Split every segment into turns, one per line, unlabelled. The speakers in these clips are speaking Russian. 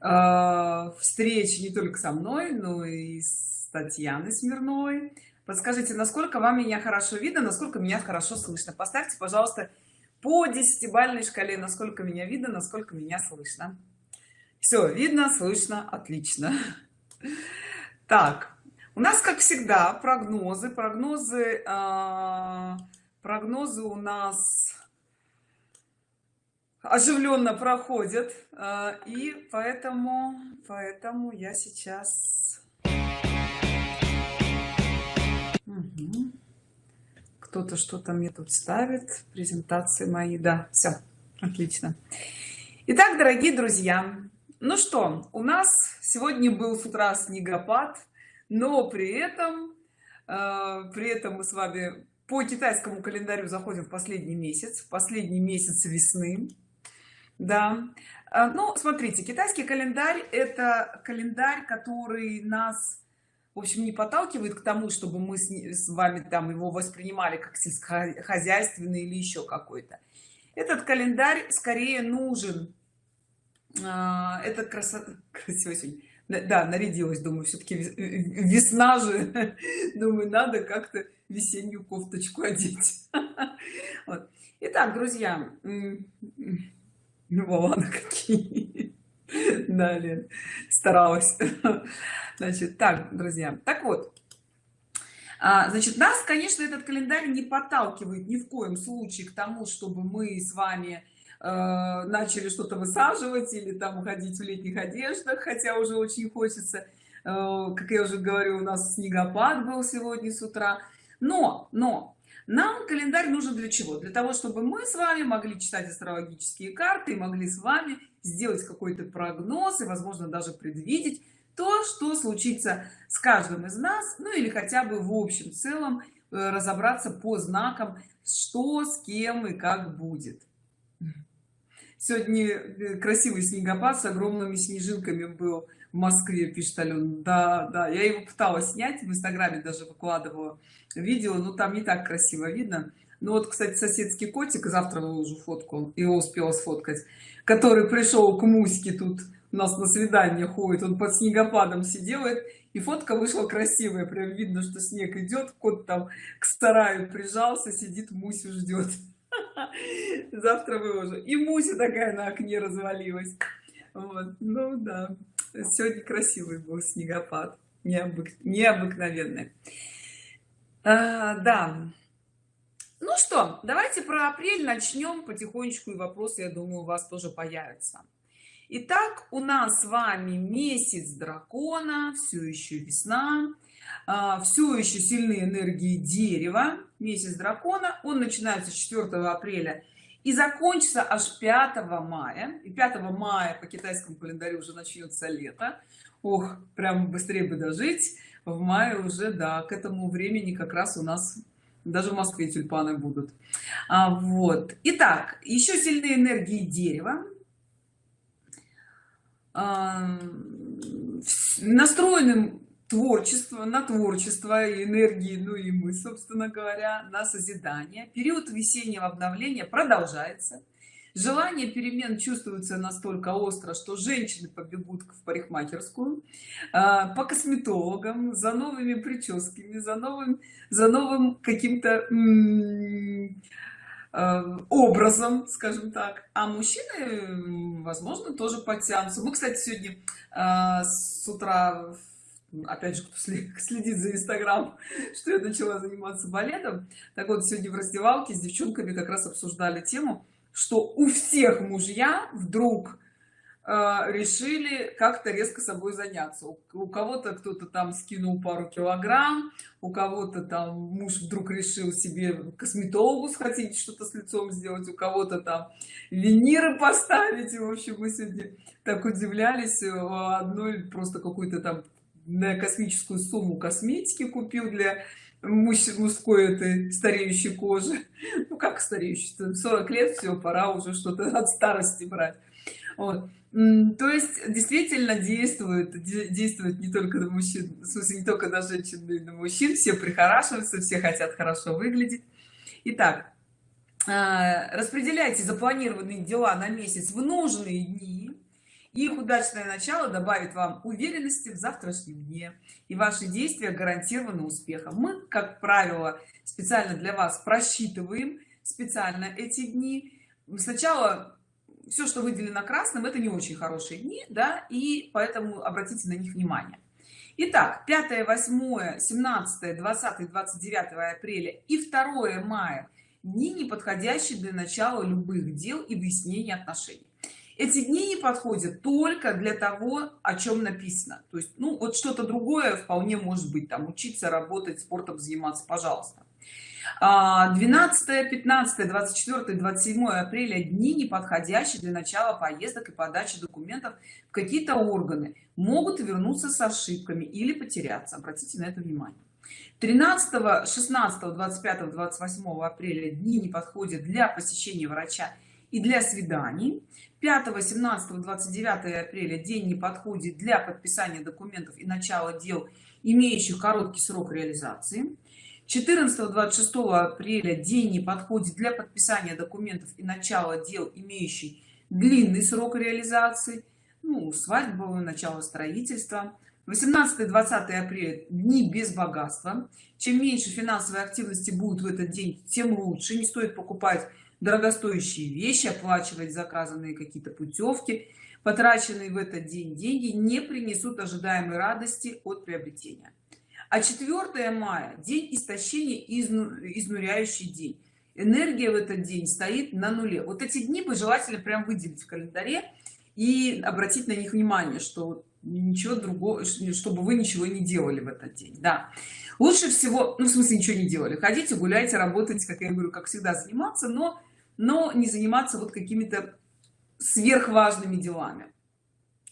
э, встреч не только со мной но и с татьяной смирновой. Подскажите насколько вам меня хорошо видно насколько меня хорошо слышно? Поставьте пожалуйста по десятибальной шкале насколько меня видно насколько меня слышно. Все видно слышно отлично. Так у нас как всегда прогнозы прогнозы э, прогнозы у нас оживленно проходят э, и поэтому поэтому я сейчас кто-то что-то мне тут ставит презентации мои. Да все отлично. Итак дорогие друзья ну что у нас сегодня был с утра снегопад но при этом э, при этом мы с вами по китайскому календарю заходим в последний месяц последний месяц весны да. А, ну смотрите китайский календарь это календарь который нас в общем не подталкивает к тому чтобы мы с, вами там его воспринимали как сельскохозяйственный или еще какой-то. Этот календарь скорее нужен а, это красота красиво да нарядилась думаю все-таки весна же. Думаю надо как-то весеннюю кофточку одеть. Итак друзья ну ладно какие. Далее. Старалась. Значит так друзья так вот. А, значит нас конечно этот календарь не подталкивает ни в коем случае к тому чтобы мы с вами э, начали что-то высаживать или там уходить в летних одеждах хотя уже очень хочется. Э, как я уже говорю у нас снегопад был сегодня с утра. Но но нам календарь нужен для чего? Для того чтобы мы с вами могли читать астрологические карты и могли с вами сделать какой-то прогноз и возможно даже предвидеть то что случится с каждым из нас ну или хотя бы в общем целом э, разобраться по знакам что с кем и как будет. Сегодня э, красивый снегопад с огромными снежинками был в москве пишет ален да да я его пыталась снять в инстаграме даже выкладывала видео но там не так красиво видно. Ну вот кстати соседский котик завтра выложу фотку его успела сфоткать который пришел к муське тут у нас на свидание ходит он под снегопадом сидел и фотка вышла красивая прям видно что снег идет кот там к стараю прижался сидит мусю ждет. Завтра выложу. И муся такая на окне развалилась. Вот ну да сегодня красивый был снегопад необык... необыкновенный. А, да. Ну что давайте про апрель начнем потихонечку и вопросы я думаю у вас тоже появятся. Итак, у нас с вами месяц дракона все еще весна а, все еще сильные энергии дерева месяц дракона. Он начинается 4 апреля и закончится аж 5 мая. И 5 мая по китайскому календарю уже начнется лето. Ох прям быстрее бы дожить. В мае уже да к этому времени как раз у нас даже в москве тюльпаны будут. А, вот. Итак еще сильные энергии дерева. А, настроенным творчество на творчество и энергии ну и мы собственно говоря на созидание. Период весеннего обновления продолжается. Желание перемен чувствуется настолько остро что женщины побегут в парикмахерскую а, по косметологам за новыми прическами за новым за новым каким-то а, образом скажем так. А мужчины возможно тоже подтянутся. Мы кстати сегодня а, с утра опять же кто следит за инстаграм что я начала заниматься балетом. Так вот сегодня в раздевалке с девчонками как раз обсуждали тему что у всех мужья вдруг э, решили как-то резко собой заняться. У, у кого-то кто-то там скинул пару килограмм у кого-то там муж вдруг решил себе косметологу сходить что-то с лицом сделать у кого-то там виниры поставить. В общем мы сегодня так удивлялись одной просто какой-то там на космическую сумму косметики купил для мужской этой стареющей кожи. Ну как стареющий? 40 лет все пора уже что-то от старости брать. Вот. то есть действительно действует действует не только на мужчин в смысле не только на женщин но и на мужчин. Все прихорашиваются все хотят хорошо выглядеть. Итак, а, распределяйте запланированные дела на месяц в нужные дни их удачное начало добавит вам уверенности в завтрашнем дне и ваши действия гарантированы успехом. Мы как правило специально для вас просчитываем специально эти дни. Сначала все что выделено красным это не очень хорошие дни да и поэтому обратите на них внимание. Итак, 5 8 17 20 29 апреля и 2 мая дни неподходящие для начала любых дел и выяснения отношений эти дни не подходят только для того о чем написано. То есть ну вот что-то другое вполне может быть там учиться работать спортом заниматься пожалуйста. 12 15 24 27 апреля дни неподходящие для начала поездок и подачи документов в какие-то органы. Могут вернуться с ошибками или потеряться. Обратите на это внимание. 13 16 25 28 апреля дни не подходят для посещения врача и для свиданий. 5 17 29 апреля день не подходит для подписания документов и начала дел имеющих короткий срок реализации. 14 26 апреля день не подходит для подписания документов и начала дел имеющий длинный срок реализации ну свадьбу начало строительства. 18 20 апреля дни без богатства. Чем меньше финансовой активности будет в этот день тем лучше. Не стоит покупать дорогостоящие вещи оплачивать заказанные какие-то путевки потраченные в этот день деньги не принесут ожидаемой радости от приобретения. А 4 мая день истощения изну, изнуряющий день. Энергия в этот день стоит на нуле. Вот эти дни бы желательно прям выделить в календаре и обратить на них внимание что ничего другого чтобы вы ничего не делали в этот день да. Лучше всего ну в смысле ничего не делали. Ходите гуляйте работайте как я говорю как всегда заниматься но но не заниматься вот какими-то сверхважными делами.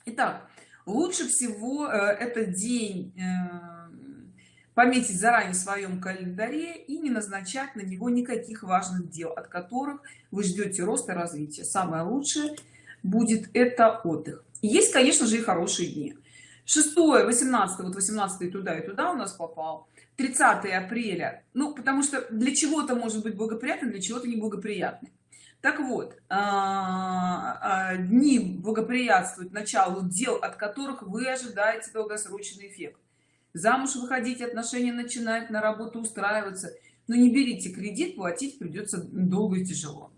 Итак, лучше всего э, этот день э, пометить заранее в своем календаре и не назначать на него никаких важных дел от которых вы ждете роста развития. Самое лучшее будет это отдых. Есть конечно же и хорошие дни. 6 18 вот 18 туда и туда у нас попал 30 апреля. Ну потому что для чего-то может быть благоприятный для чего-то неблагоприятный так вот а, а, дни благоприятствуют началу дел от которых вы ожидаете долгосрочный эффект. Замуж выходить отношения начинать на работу устраиваться. Но не берите кредит платить придется долго и тяжело.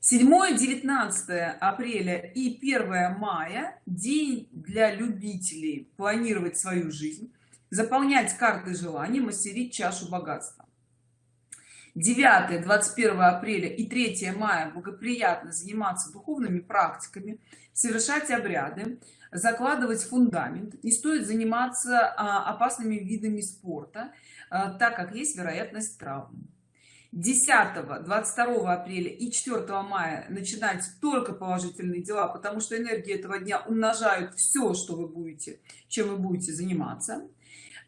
7 19 апреля и 1 мая день для любителей планировать свою жизнь заполнять карты желаний мастерить чашу богатства. 9 21 апреля и 3 мая благоприятно заниматься духовными практиками совершать обряды закладывать фундамент. Не стоит заниматься а, опасными видами спорта а, так как есть вероятность травм. 10 22 апреля и 4 мая начинать только положительные дела потому что энергия этого дня умножают все что вы будете чем вы будете заниматься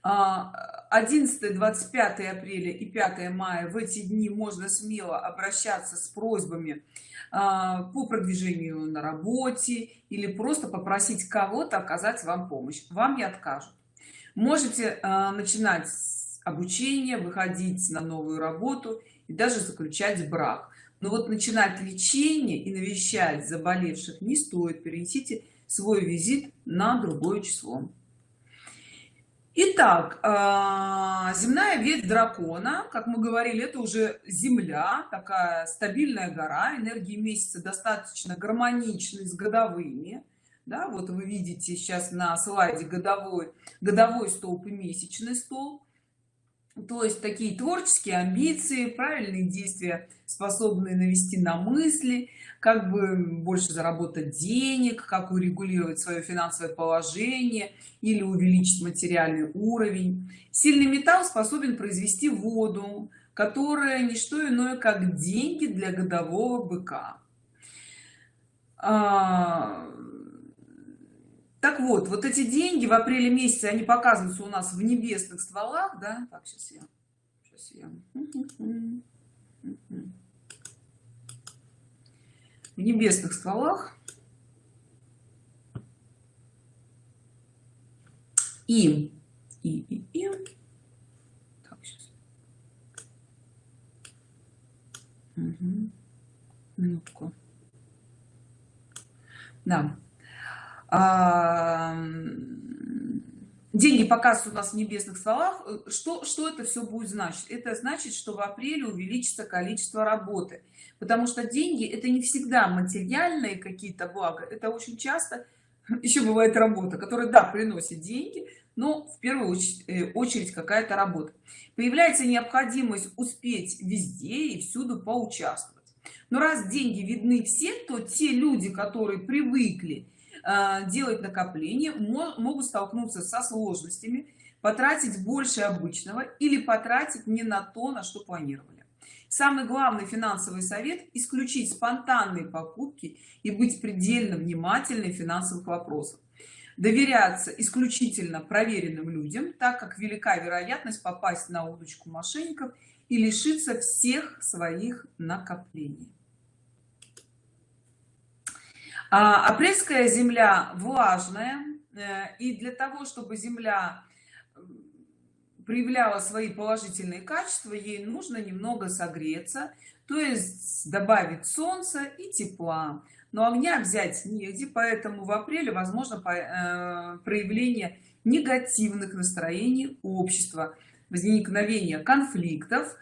11 25 апреля и 5 мая в эти дни можно смело обращаться с просьбами а, по продвижению на работе или просто попросить кого-то оказать вам помощь. Вам не откажут. Можете а, начинать обучение выходить на новую работу и даже заключать брак. Но вот начинать лечение и навещать заболевших не стоит. Перенесите свой визит на другое число Итак, а, земная ветвь дракона, как мы говорили, это уже Земля, такая стабильная гора, энергии месяца достаточно гармоничны с годовыми. Да, вот вы видите сейчас на слайде годовой, годовой столб и месячный столб то есть такие творческие амбиции правильные действия способные навести на мысли как бы больше заработать денег как урегулировать свое финансовое положение или увеличить материальный уровень. Сильный металл способен произвести воду которая не что иное как деньги для годового быка. А, так вот вот эти деньги в апреле месяце они показываются у нас в небесных стволах да так сейчас я сейчас я в небесных стволах и и и, и. Так, сейчас. Угу. минутку да деньги показываются у нас в небесных стволах что что это все будет значить? Это значит что в апреле увеличится количество работы. Потому что деньги это не всегда материальные какие-то блага. Это очень часто еще бывает работа которая да приносит деньги но в первую очередь, э, очередь какая-то работа. Появляется необходимость успеть везде и всюду поучаствовать. Но раз деньги видны все то те люди которые привыкли делать накопления могут столкнуться со сложностями потратить больше обычного или потратить не на то на что планировали. Самый главный финансовый совет исключить спонтанные покупки и быть предельно внимательным финансовых вопросах доверяться исключительно проверенным людям так как велика вероятность попасть на удочку мошенников и лишиться всех своих накоплений апрельская земля влажная э, и для того чтобы земля проявляла свои положительные качества ей нужно немного согреться то есть добавить солнца и тепла. Но огня взять негде поэтому в апреле возможно э, проявление негативных настроений общества возникновение конфликтов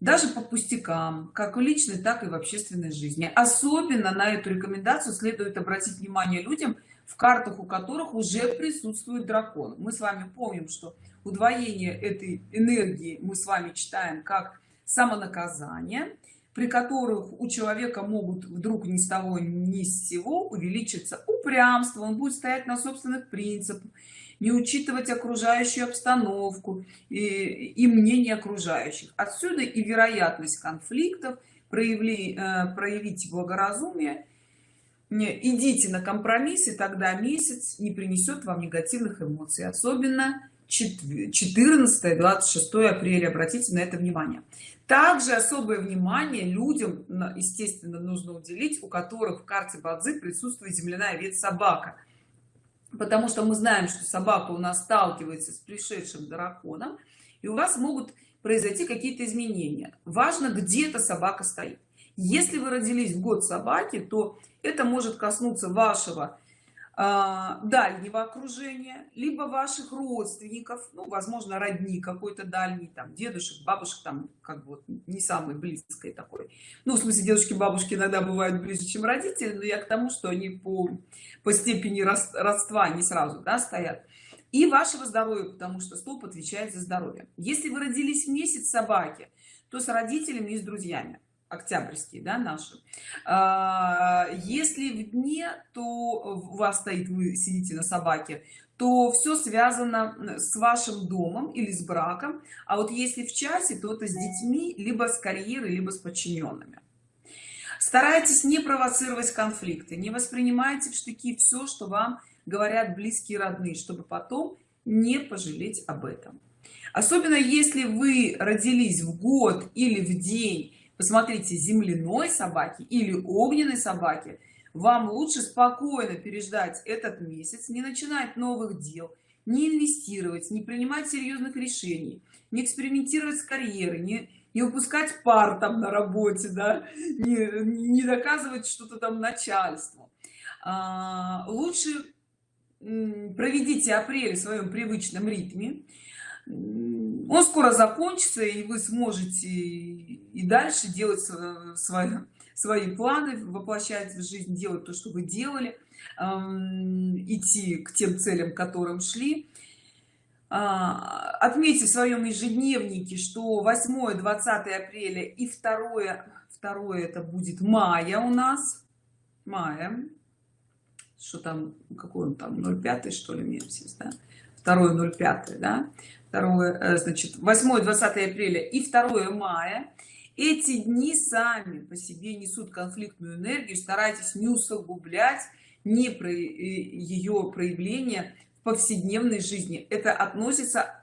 даже по пустякам как в личной так и в общественной жизни. Особенно на эту рекомендацию следует обратить внимание людям в картах у которых уже присутствует дракон. Мы с вами помним что удвоение этой энергии мы с вами читаем как самонаказание при которых у человека могут вдруг ни с того ни с сего увеличиться упрямство он будет стоять на собственных принципах не учитывать окружающую обстановку и, и мнение окружающих. Отсюда и вероятность конфликтов проявли э, проявить благоразумие. Идите на компромисс и тогда месяц не принесет вам негативных эмоций особенно 14 26 апреля. Обратите на это внимание. Также особое внимание людям естественно нужно уделить у которых в карте бадзи присутствует земляная ветвь собака потому что мы знаем что собака у нас сталкивается с пришедшим драконом и у вас могут произойти какие-то изменения. Важно где эта собака стоит. Если вы родились в год собаки то это может коснуться вашего дальнего окружения либо ваших родственников ну возможно родни какой-то дальний там дедушек бабушек там как бы не самый близкой такой. Ну в смысле дедушки бабушки иногда бывают ближе чем родители но я к тому что они по по степени родства не сразу да, стоят. И вашего здоровья потому что столб отвечает за здоровье. Если вы родились в месяц собаки то с родителями и с друзьями октябрьские да наши а, если в дне то у вас стоит вы сидите на собаке то все связано с вашим домом или с браком. А вот если в часе то это с детьми либо с карьерой либо с подчиненными старайтесь не провоцировать конфликты не воспринимайте в штыки все что вам говорят близкие родные чтобы потом не пожалеть об этом. Особенно если вы родились в год или в день посмотрите земляной собаки или огненной собаки. Вам лучше спокойно переждать этот месяц не начинать новых дел не инвестировать не принимать серьезных решений не экспериментировать с карьерой не не упускать пар там на работе да не, не доказывать что-то там начальству. А, лучше проведите апрель в своем привычном ритме он скоро закончится и вы сможете и дальше делать свои свои планы воплощать в жизнь делать то что вы делали идти к тем целям к которым шли. А, отметьте в своем ежедневнике что 8 20 апреля и второе второе это будет мая у нас. Мая. Что там какой он там 05 что ли месяц да? 2 05 да? 2 э, значит 8 20 апреля и 2 мая. Эти дни сами по себе несут конфликтную энергию старайтесь не усугублять не про э, ее проявление в повседневной жизни. Это относится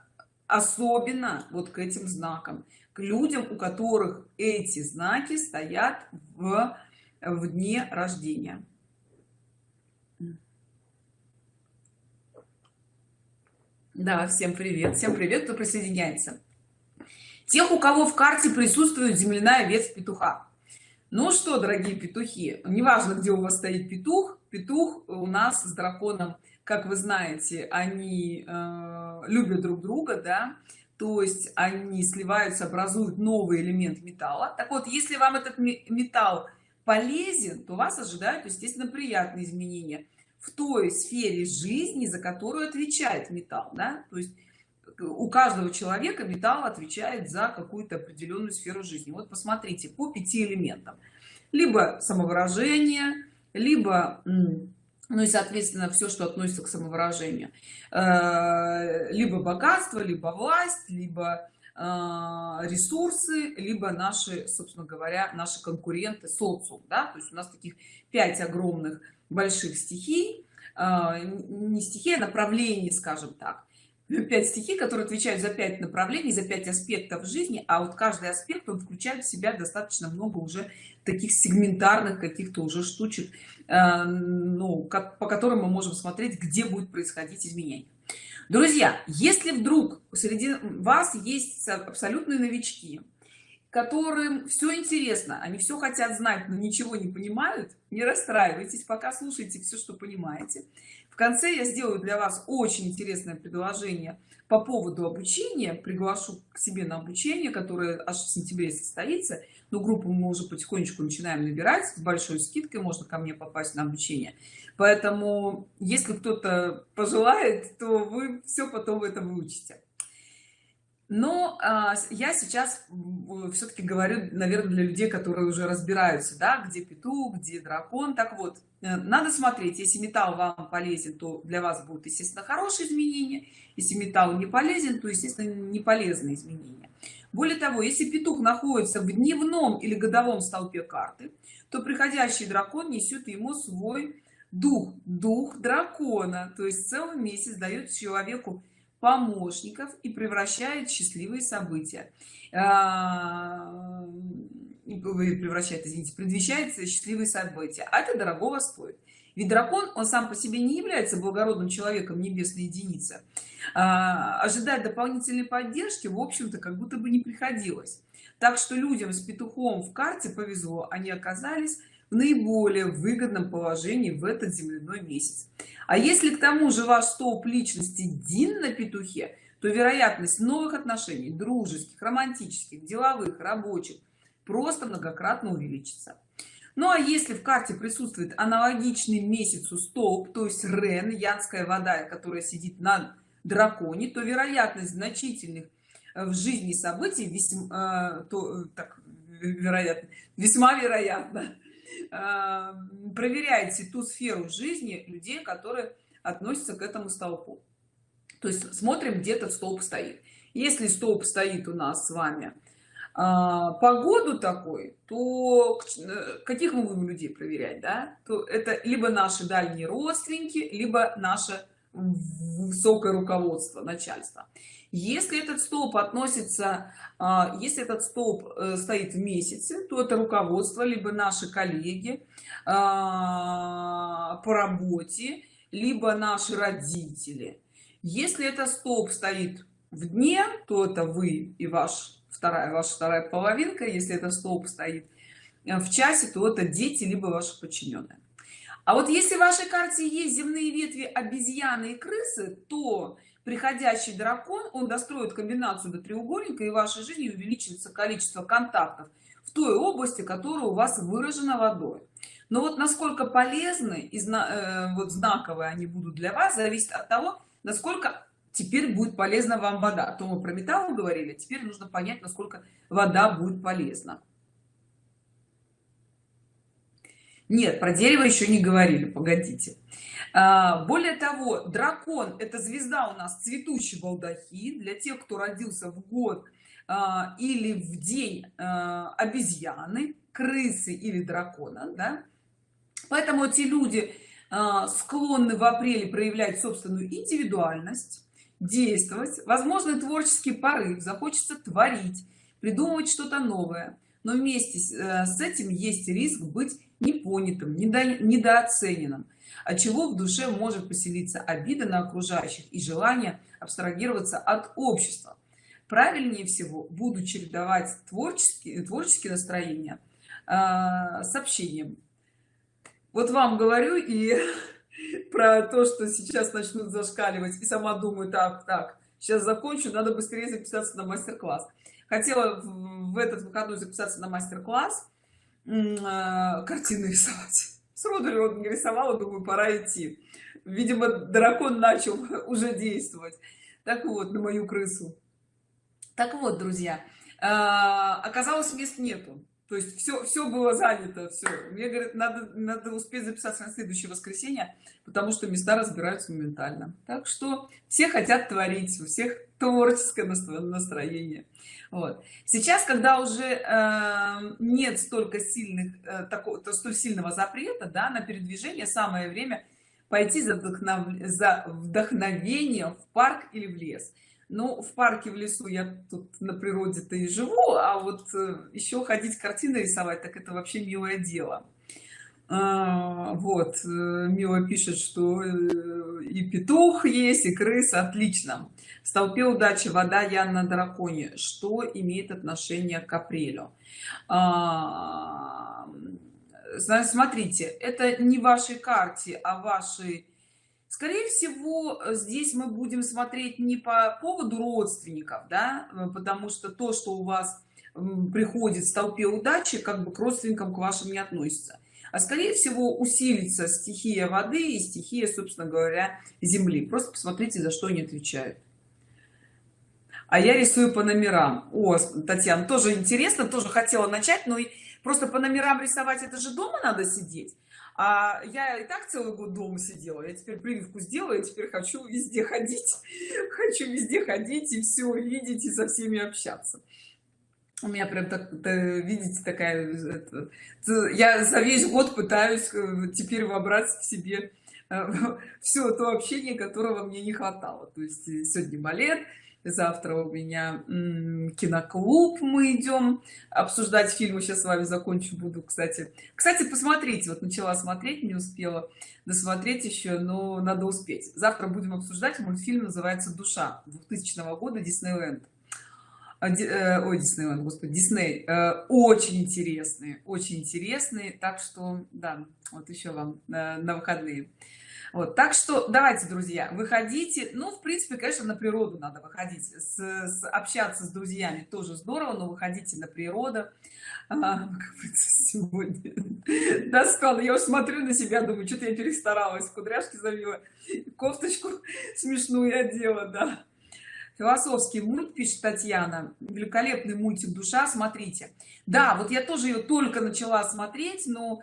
особенно вот к этим знакам к людям у которых эти знаки стоят в в дне рождения да всем привет всем привет кто присоединяется. Тех у кого в карте присутствует земляная ветвь петуха. Ну что дорогие петухи неважно где у вас стоит петух петух у нас с драконом как вы знаете они э, любят друг друга да то есть они сливаются образуют новый элемент металла. Так вот если вам этот металл полезен то вас ожидают естественно приятные изменения в той сфере жизни за которую отвечает металл да? то есть у каждого человека металл отвечает за какую-то определенную сферу жизни вот посмотрите по пяти элементам либо самовыражение либо ну и соответственно все что относится к самовыражению э, либо богатство либо власть либо э, ресурсы либо наши собственно говоря наши конкуренты социум да? то есть у нас таких пять огромных больших стихий э, не стихии а направлений скажем так. Пять стихий которые отвечают за пять направлений за пять аспектов жизни а вот каждый аспект он включает в себя достаточно много уже таких сегментарных каких-то уже штучек э, ну по которым мы можем смотреть где будет происходить изменение. Друзья если вдруг среди вас есть абсолютные новички которым все интересно они все хотят знать но ничего не понимают не расстраивайтесь пока слушайте все что понимаете. В конце я сделаю для вас очень интересное предложение по поводу обучения. Приглашу к себе на обучение которое аж в сентябре состоится. Но группу мы уже потихонечку начинаем набирать. С большой скидкой можно ко мне попасть на обучение. Поэтому если кто-то пожелает то вы все потом это выучите но а, я сейчас все-таки говорю наверное для людей которые уже разбираются да где петух где дракон. Так вот э, надо смотреть если металл вам полезен то для вас будут естественно хорошие изменения. Если металл не полезен то естественно не полезные изменения. Более того если петух находится в дневном или годовом столпе карты то приходящий дракон несет ему свой дух дух дракона. То есть целый месяц дает человеку помощников и превращает счастливые события. А, превращает извините предвещается счастливые события. А это дорогого стоит. Ведь дракон он сам по себе не является благородным человеком небесной единицы. А, ожидать дополнительной поддержки в общем-то как будто бы не приходилось. Так что людям с петухом в карте повезло они оказались в наиболее выгодном положении в этот земляной месяц. А если к тому же ваш столб личности дин на петухе то вероятность новых отношений дружеских романтических деловых рабочих просто многократно увеличится. Ну а если в карте присутствует аналогичный месяцу столб то есть рен янская вода которая сидит на драконе то вероятность значительных э, в жизни событий весьма э, то так вероятно весьма вероятно Э, проверяйте ту сферу жизни людей которые относятся к этому столпу. То есть смотрим где этот столб стоит. Если столб стоит у нас с вами а, погоду такой то э, каких мы будем людей проверять да? То это либо наши дальние родственники либо наше высокое руководство начальство если этот столб относится а, если этот столб э, стоит в месяце то это руководство либо наши коллеги а, по работе либо наши родители. Если это столб стоит в дне то это вы и ваш вторая ваша вторая половинка. Если это столб стоит э, в часе то это дети либо ваши подчиненные. А вот если в вашей карте есть земные ветви обезьяны и крысы то приходящий дракон он достроит комбинацию до треугольника и в вашей жизни увеличится количество контактов в той области которая у вас выражена водой. Но вот насколько полезны и э, вот знаковые они будут для вас зависит от того насколько теперь будет полезна вам вода. А то мы про металл говорили теперь нужно понять насколько вода будет полезна. Нет про дерево еще не говорили погодите. а, более того дракон это звезда у нас цветущий балдахин. Для тех кто родился в год а, или в день а, обезьяны крысы или дракона да? поэтому эти люди склонны в апреле проявлять собственную индивидуальность действовать возможно творческий порыв захочется творить придумывать что-то новое. Но вместе с этим есть риск быть непонятым недо, недооцененным от чего в душе может поселиться обида на окружающих и желание абстрагироваться от общества? Правильнее всего буду чередовать творческие творческие настроения э, с общением. Вот вам говорю и про то что сейчас начнут зашкаливать и сама думаю так так сейчас закончу надо быстрее записаться на мастер-класс. Хотела в этот выходной записаться на мастер-класс э, картины рисовать сроду не рисовала думаю пора идти. Видимо дракон начал уже действовать. Так вот на мою крысу. Так вот друзья э, оказалось мест нету. То есть все все было занято все мне говорят надо надо успеть записаться на следующее воскресенье потому что места разбираются моментально. Так что все хотят творить у всех творческое настроение вот. Сейчас когда уже э, нет столько сильных э, такого то столь сильного запрета да на передвижение самое время пойти за, вдохнов... за вдохновением в парк или в лес. Ну в парке в лесу я тут на природе-то и живу а вот э, еще ходить картины рисовать так это вообще милое дело. А, вот э, мила пишет что э, и петух есть и крыса отлично столпе удачи вода я на драконе. Что имеет отношение к апрелю? А, смотрите это не вашей карте а вашей скорее всего здесь мы будем смотреть не по поводу родственников да потому что то что у вас приходит в столпе удачи как бы к родственникам к вашим не относится. А скорее всего усилится стихия воды и стихия собственно говоря земли. Просто посмотрите за что они отвечают а я рисую по номерам. О татьяна тоже интересно тоже хотела начать но просто по номерам рисовать это же дома надо сидеть. А я и так целый год дома сидела я теперь прививку сделаю теперь хочу везде ходить хочу везде ходить и все видеть и со всеми общаться. У меня прям так видите такая это, я за весь год пытаюсь э, теперь вобрать в себе э, все то общение которого мне не хватало. То есть э, сегодня балет завтра у меня киноклуб мы идем обсуждать фильмы. Сейчас с вами закончу буду кстати. Кстати посмотрите вот начала смотреть не успела досмотреть еще но надо успеть. Завтра будем обсуждать мультфильм называется душа 2000 года диснейленд э, ой диснейленд господи дисней э, очень интересные очень интересные. Так что да вот еще вам на, на выходные вот так что давайте друзья выходите. Ну в принципе конечно на природу надо выходить. С, с общаться с друзьями тоже здорово но выходите на природу. А, сегодня. Я уж смотрю на себя думаю что-то я перестаралась кудряшки завела кофточку смешную одела да. Философский мульт пишет татьяна. Великолепный мультик душа смотрите да вот я тоже ее только начала смотреть но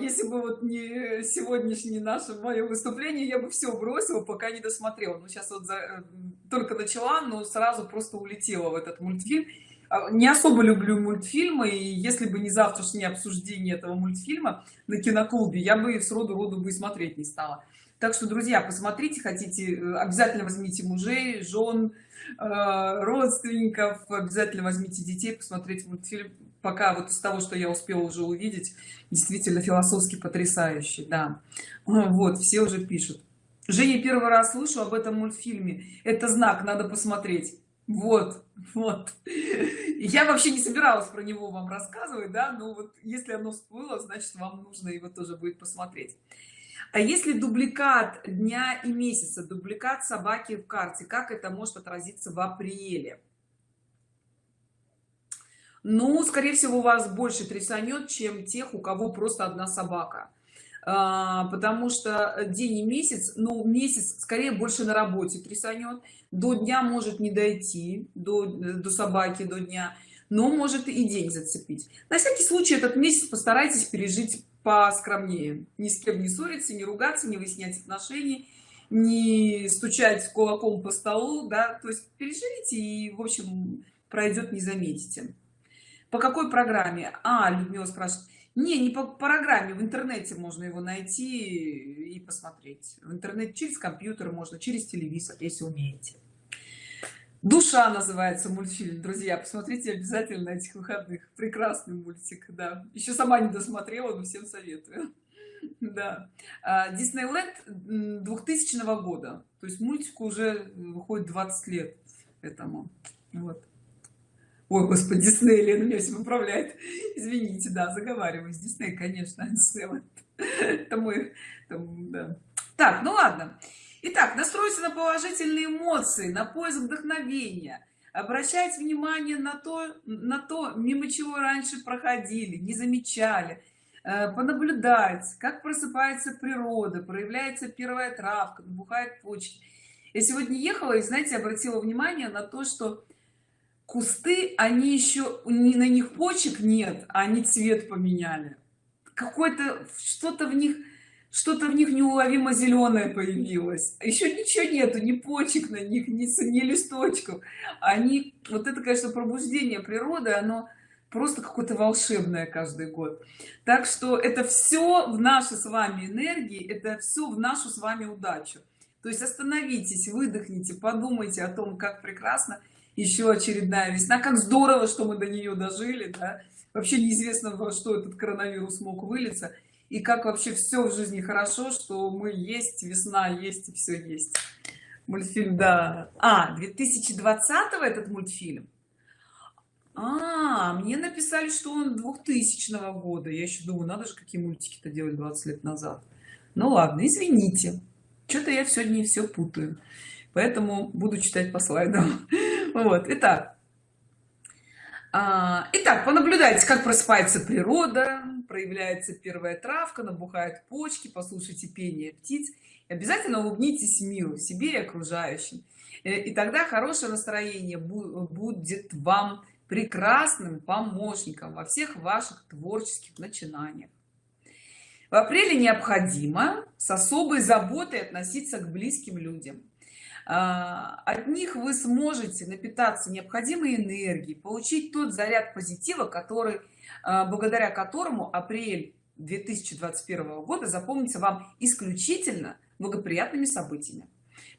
если бы вот не сегодняшнее наше мое выступление я бы все бросила пока не досмотрела. Но сейчас вот за, э, только начала но сразу просто улетела в этот мультфильм. А, не особо люблю мультфильмы и если бы не завтрашнее обсуждение этого мультфильма на киноклубе я бы с роду роду бы смотреть не стала. Так что друзья посмотрите хотите э, обязательно возьмите мужей жен э, родственников обязательно возьмите детей посмотреть мультфильм пока вот из того что я успела уже увидеть действительно философски потрясающий да. Вот все уже пишут. Женя первый раз слышу об этом мультфильме. Это знак надо посмотреть вот вот. Я вообще не собиралась про него вам рассказывать да но вот если оно всплыло значит вам нужно его тоже будет посмотреть. А если дубликат дня и месяца дубликат собаки в карте? Как это может отразиться в апреле ну скорее всего вас больше трясанет чем тех у кого просто одна собака. А, потому что день и месяц ну месяц скорее больше на работе трясанет. До дня может не дойти до, до собаки до дня но может и день зацепить. На всякий случай этот месяц постарайтесь пережить поскромнее. Ни с кем не ссориться не ругаться не выяснять отношений не стучать кулаком по столу да. То есть переживите и в общем пройдет не заметите по какой программе? А людмила спрашивает. Не не по программе. В интернете можно его найти и посмотреть. В интернете через компьютер можно через телевизор если умеете. Душа называется мультфильм друзья. Посмотрите обязательно на этих выходных. Прекрасный мультик да. Еще сама не досмотрела но всем советую. Да. А, диснейленд 2000 года. То есть мультику уже выходит 20 лет этому. Вот ой господи дисней лена меня все поправляет извините да заговариваюсь. Дисней конечно это мой да. так ну ладно. Итак, настроиться на положительные эмоции, на поиск вдохновения, обращать внимание на то, на то, мимо чего раньше проходили, не замечали, э, понаблюдать, как просыпается природа, проявляется первая травка, набухает почки. Я сегодня ехала и, знаете, обратила внимание на то, что кусты, они еще, не на них почек нет, а они цвет поменяли. Какой-то, что-то в них что-то в них неуловимо зеленое появилось. Еще ничего нету ни почек на них ни, ни листочков. Они вот это конечно пробуждение природы оно просто какое-то волшебное каждый год. Так что это все в нашей с вами энергии это все в нашу с вами удачу. То есть остановитесь выдохните подумайте о том как прекрасно еще очередная весна. Как здорово что мы до нее дожили да? вообще неизвестно во что этот коронавирус мог вылиться. И как вообще все в жизни хорошо что мы есть весна есть и все есть. Мультфильм да. А 2020 этот мультфильм? А мне написали что он 2000 года. Я еще думаю надо же какие мультики то делать 20 лет назад. Ну ладно извините. Что-то я сегодня все путаю. Поэтому буду читать по слайдам вот итак. А, итак понаблюдайте как просыпается природа проявляется первая травка набухают почки послушайте пение птиц и обязательно улыбнитесь миру себе и окружающим. Э, и тогда хорошее настроение будет вам прекрасным помощником во всех ваших творческих начинаниях. В апреле необходимо с особой заботой относиться к близким людям от них вы сможете напитаться необходимой энергией получить тот заряд позитива который а, благодаря которому апрель 2021 года запомнится вам исключительно благоприятными событиями.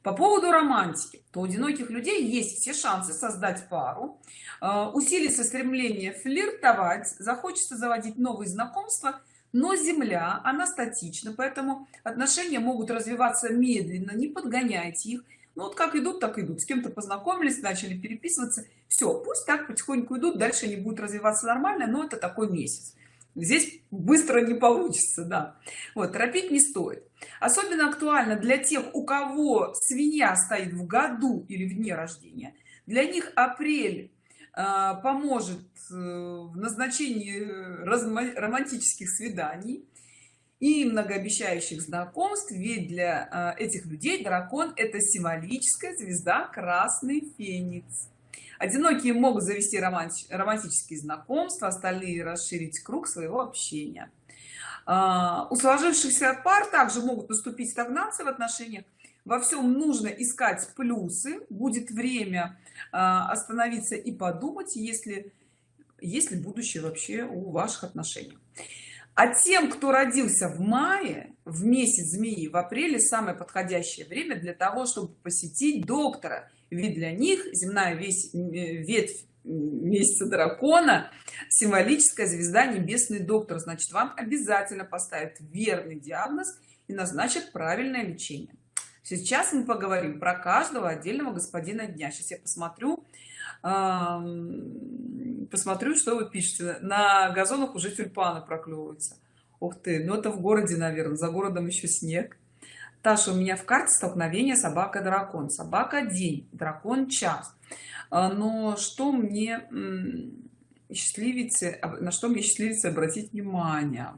По поводу романтики. То у одиноких людей есть все шансы создать пару а, усилится стремление флиртовать захочется заводить новые знакомства но земля она статична поэтому отношения могут развиваться медленно не подгоняйте их ну вот как идут так идут. С кем-то познакомились начали переписываться. Все пусть так потихоньку идут дальше не будут развиваться нормально но это такой месяц. Здесь быстро не получится да. Вот торопить не стоит. Особенно актуально для тех у кого свинья стоит в году или в дне рождения. Для них апрель э, поможет э, в назначении э, романтических свиданий и многообещающих знакомств ведь для э, этих людей дракон это символическая звезда красный феникс одинокие могут завести романти романтические знакомства остальные расширить круг своего общения. А, у сложившихся пар также могут наступить стагнации в отношениях. Во всем нужно искать плюсы. Будет время а, остановиться и подумать если если будущее вообще у ваших отношений а тем кто родился в мае в месяц змеи в апреле самое подходящее время для того чтобы посетить доктора. Ведь для них земная весь ветвь месяца дракона символическая звезда небесный доктор. Значит вам обязательно поставят верный диагноз и назначат правильное лечение. Сейчас мы поговорим про каждого отдельного господина дня. Сейчас я посмотрю посмотрю что вы пишете. На газонах уже тюльпаны проклевываются ух ты ну это в городе наверное за городом еще снег. Таша у меня в карте столкновение собака дракон собака день дракон час. А, но что мне счастливицы на что мне счастливицы обратить внимание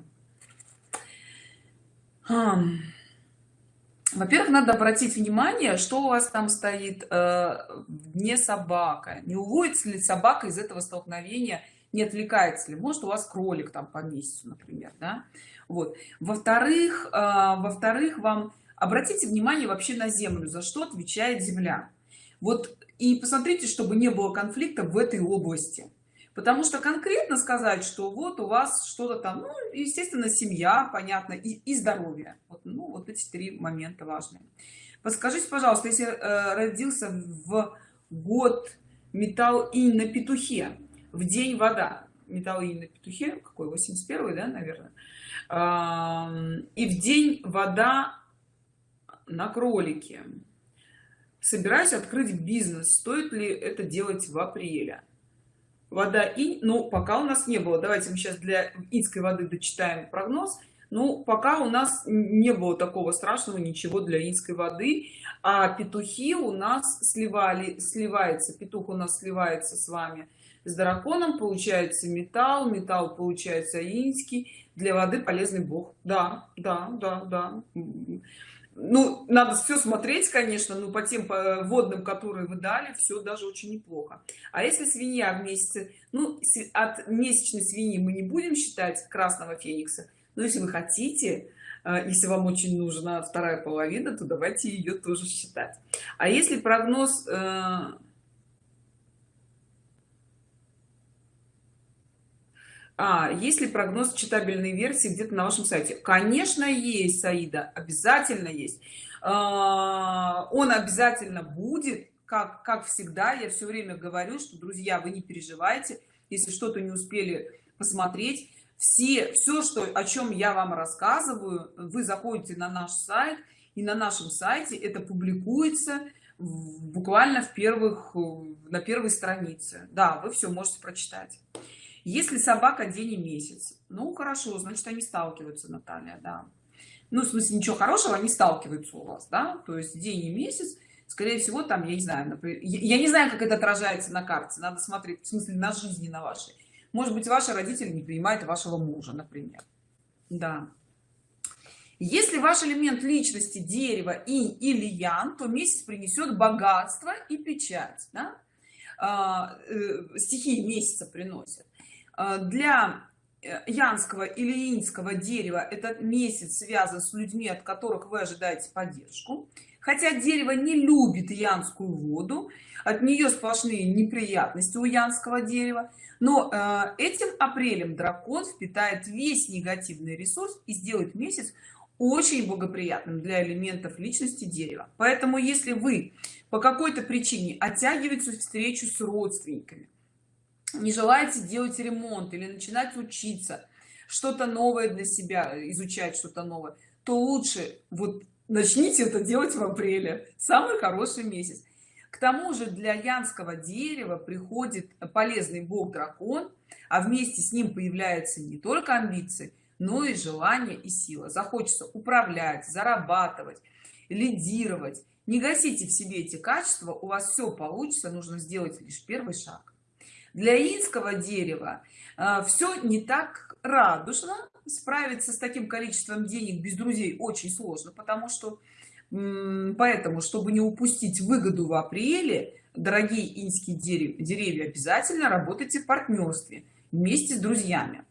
во-первых надо обратить внимание что у вас там стоит э, не собака. Не уводится ли собака из этого столкновения не отвлекается ли? Может у вас кролик там по месяцу например да? Вот. Во-вторых э, во-вторых вам обратите внимание вообще на землю за что отвечает земля. Вот и посмотрите чтобы не было конфликта в этой области потому что конкретно сказать что вот у вас что-то там ну, естественно семья понятно и, и здоровье. Вот, ну вот эти три момента важные. Подскажите пожалуйста если э, родился в год металл и на петухе в день вода металл и на петухе какой 81 да наверное э, и в день вода на кролике. Собираюсь открыть бизнес. Стоит ли это делать в апреле вода и ну пока у нас не было. Давайте мы сейчас для инской воды дочитаем прогноз. Ну пока у нас не было такого страшного ничего для инской воды. А петухи у нас сливали сливается петух у нас сливается с вами с драконом получается металл металл получается инский. Для воды полезный бог. Да да да да ну надо все смотреть конечно но по тем водным которые вы дали все даже очень неплохо. А если свинья в месяце ну от месячной свиньи мы не будем считать красного феникса. Но если вы хотите э, если вам очень нужна вторая половина то давайте ее тоже считать. А если прогноз а есть ли прогноз читабельной версии где-то на вашем сайте? Конечно есть саида обязательно есть. А, он обязательно будет как как всегда. Я все время говорю что друзья вы не переживайте если что-то не успели посмотреть. Все все что о чем я вам рассказываю вы заходите на наш сайт и на нашем сайте это публикуется буквально в первых на первой странице. Да вы все можете прочитать если собака день и месяц. Ну хорошо значит они сталкиваются наталья да. Ну в смысле ничего хорошего они сталкиваются у вас да. То есть день и месяц скорее всего там я не знаю например, я не знаю как это отражается на карте надо смотреть в смысле на жизни на вашей. Может быть ваши родители не принимают вашего мужа например. Да. Если ваш элемент личности дерево и или ян то месяц принесет богатство и печать да? а, э, стихии месяца приносят для э, янского или инского дерева этот месяц связан с людьми от которых вы ожидаете поддержку. Хотя дерево не любит янскую воду от нее сплошные неприятности у янского дерева. Но э, этим апрелем дракон впитает весь негативный ресурс и сделает месяц очень благоприятным для элементов личности дерева. Поэтому если вы по какой-то причине оттягиваете встречу с родственниками не желаете делать ремонт или начинать учиться что-то новое для себя изучать что-то новое то лучше вот начните это делать в апреле. Самый хороший месяц. К тому же для янского дерева приходит полезный бог дракон а вместе с ним появляются не только амбиции но и желание и сила. Захочется управлять зарабатывать лидировать. Не гасите в себе эти качества у вас все получится нужно сделать лишь первый шаг для инского дерева э, все не так радужно. Справиться с таким количеством денег без друзей очень сложно потому что поэтому чтобы не упустить выгоду в апреле дорогие инские деревья, деревья обязательно работайте в партнерстве вместе с друзьями.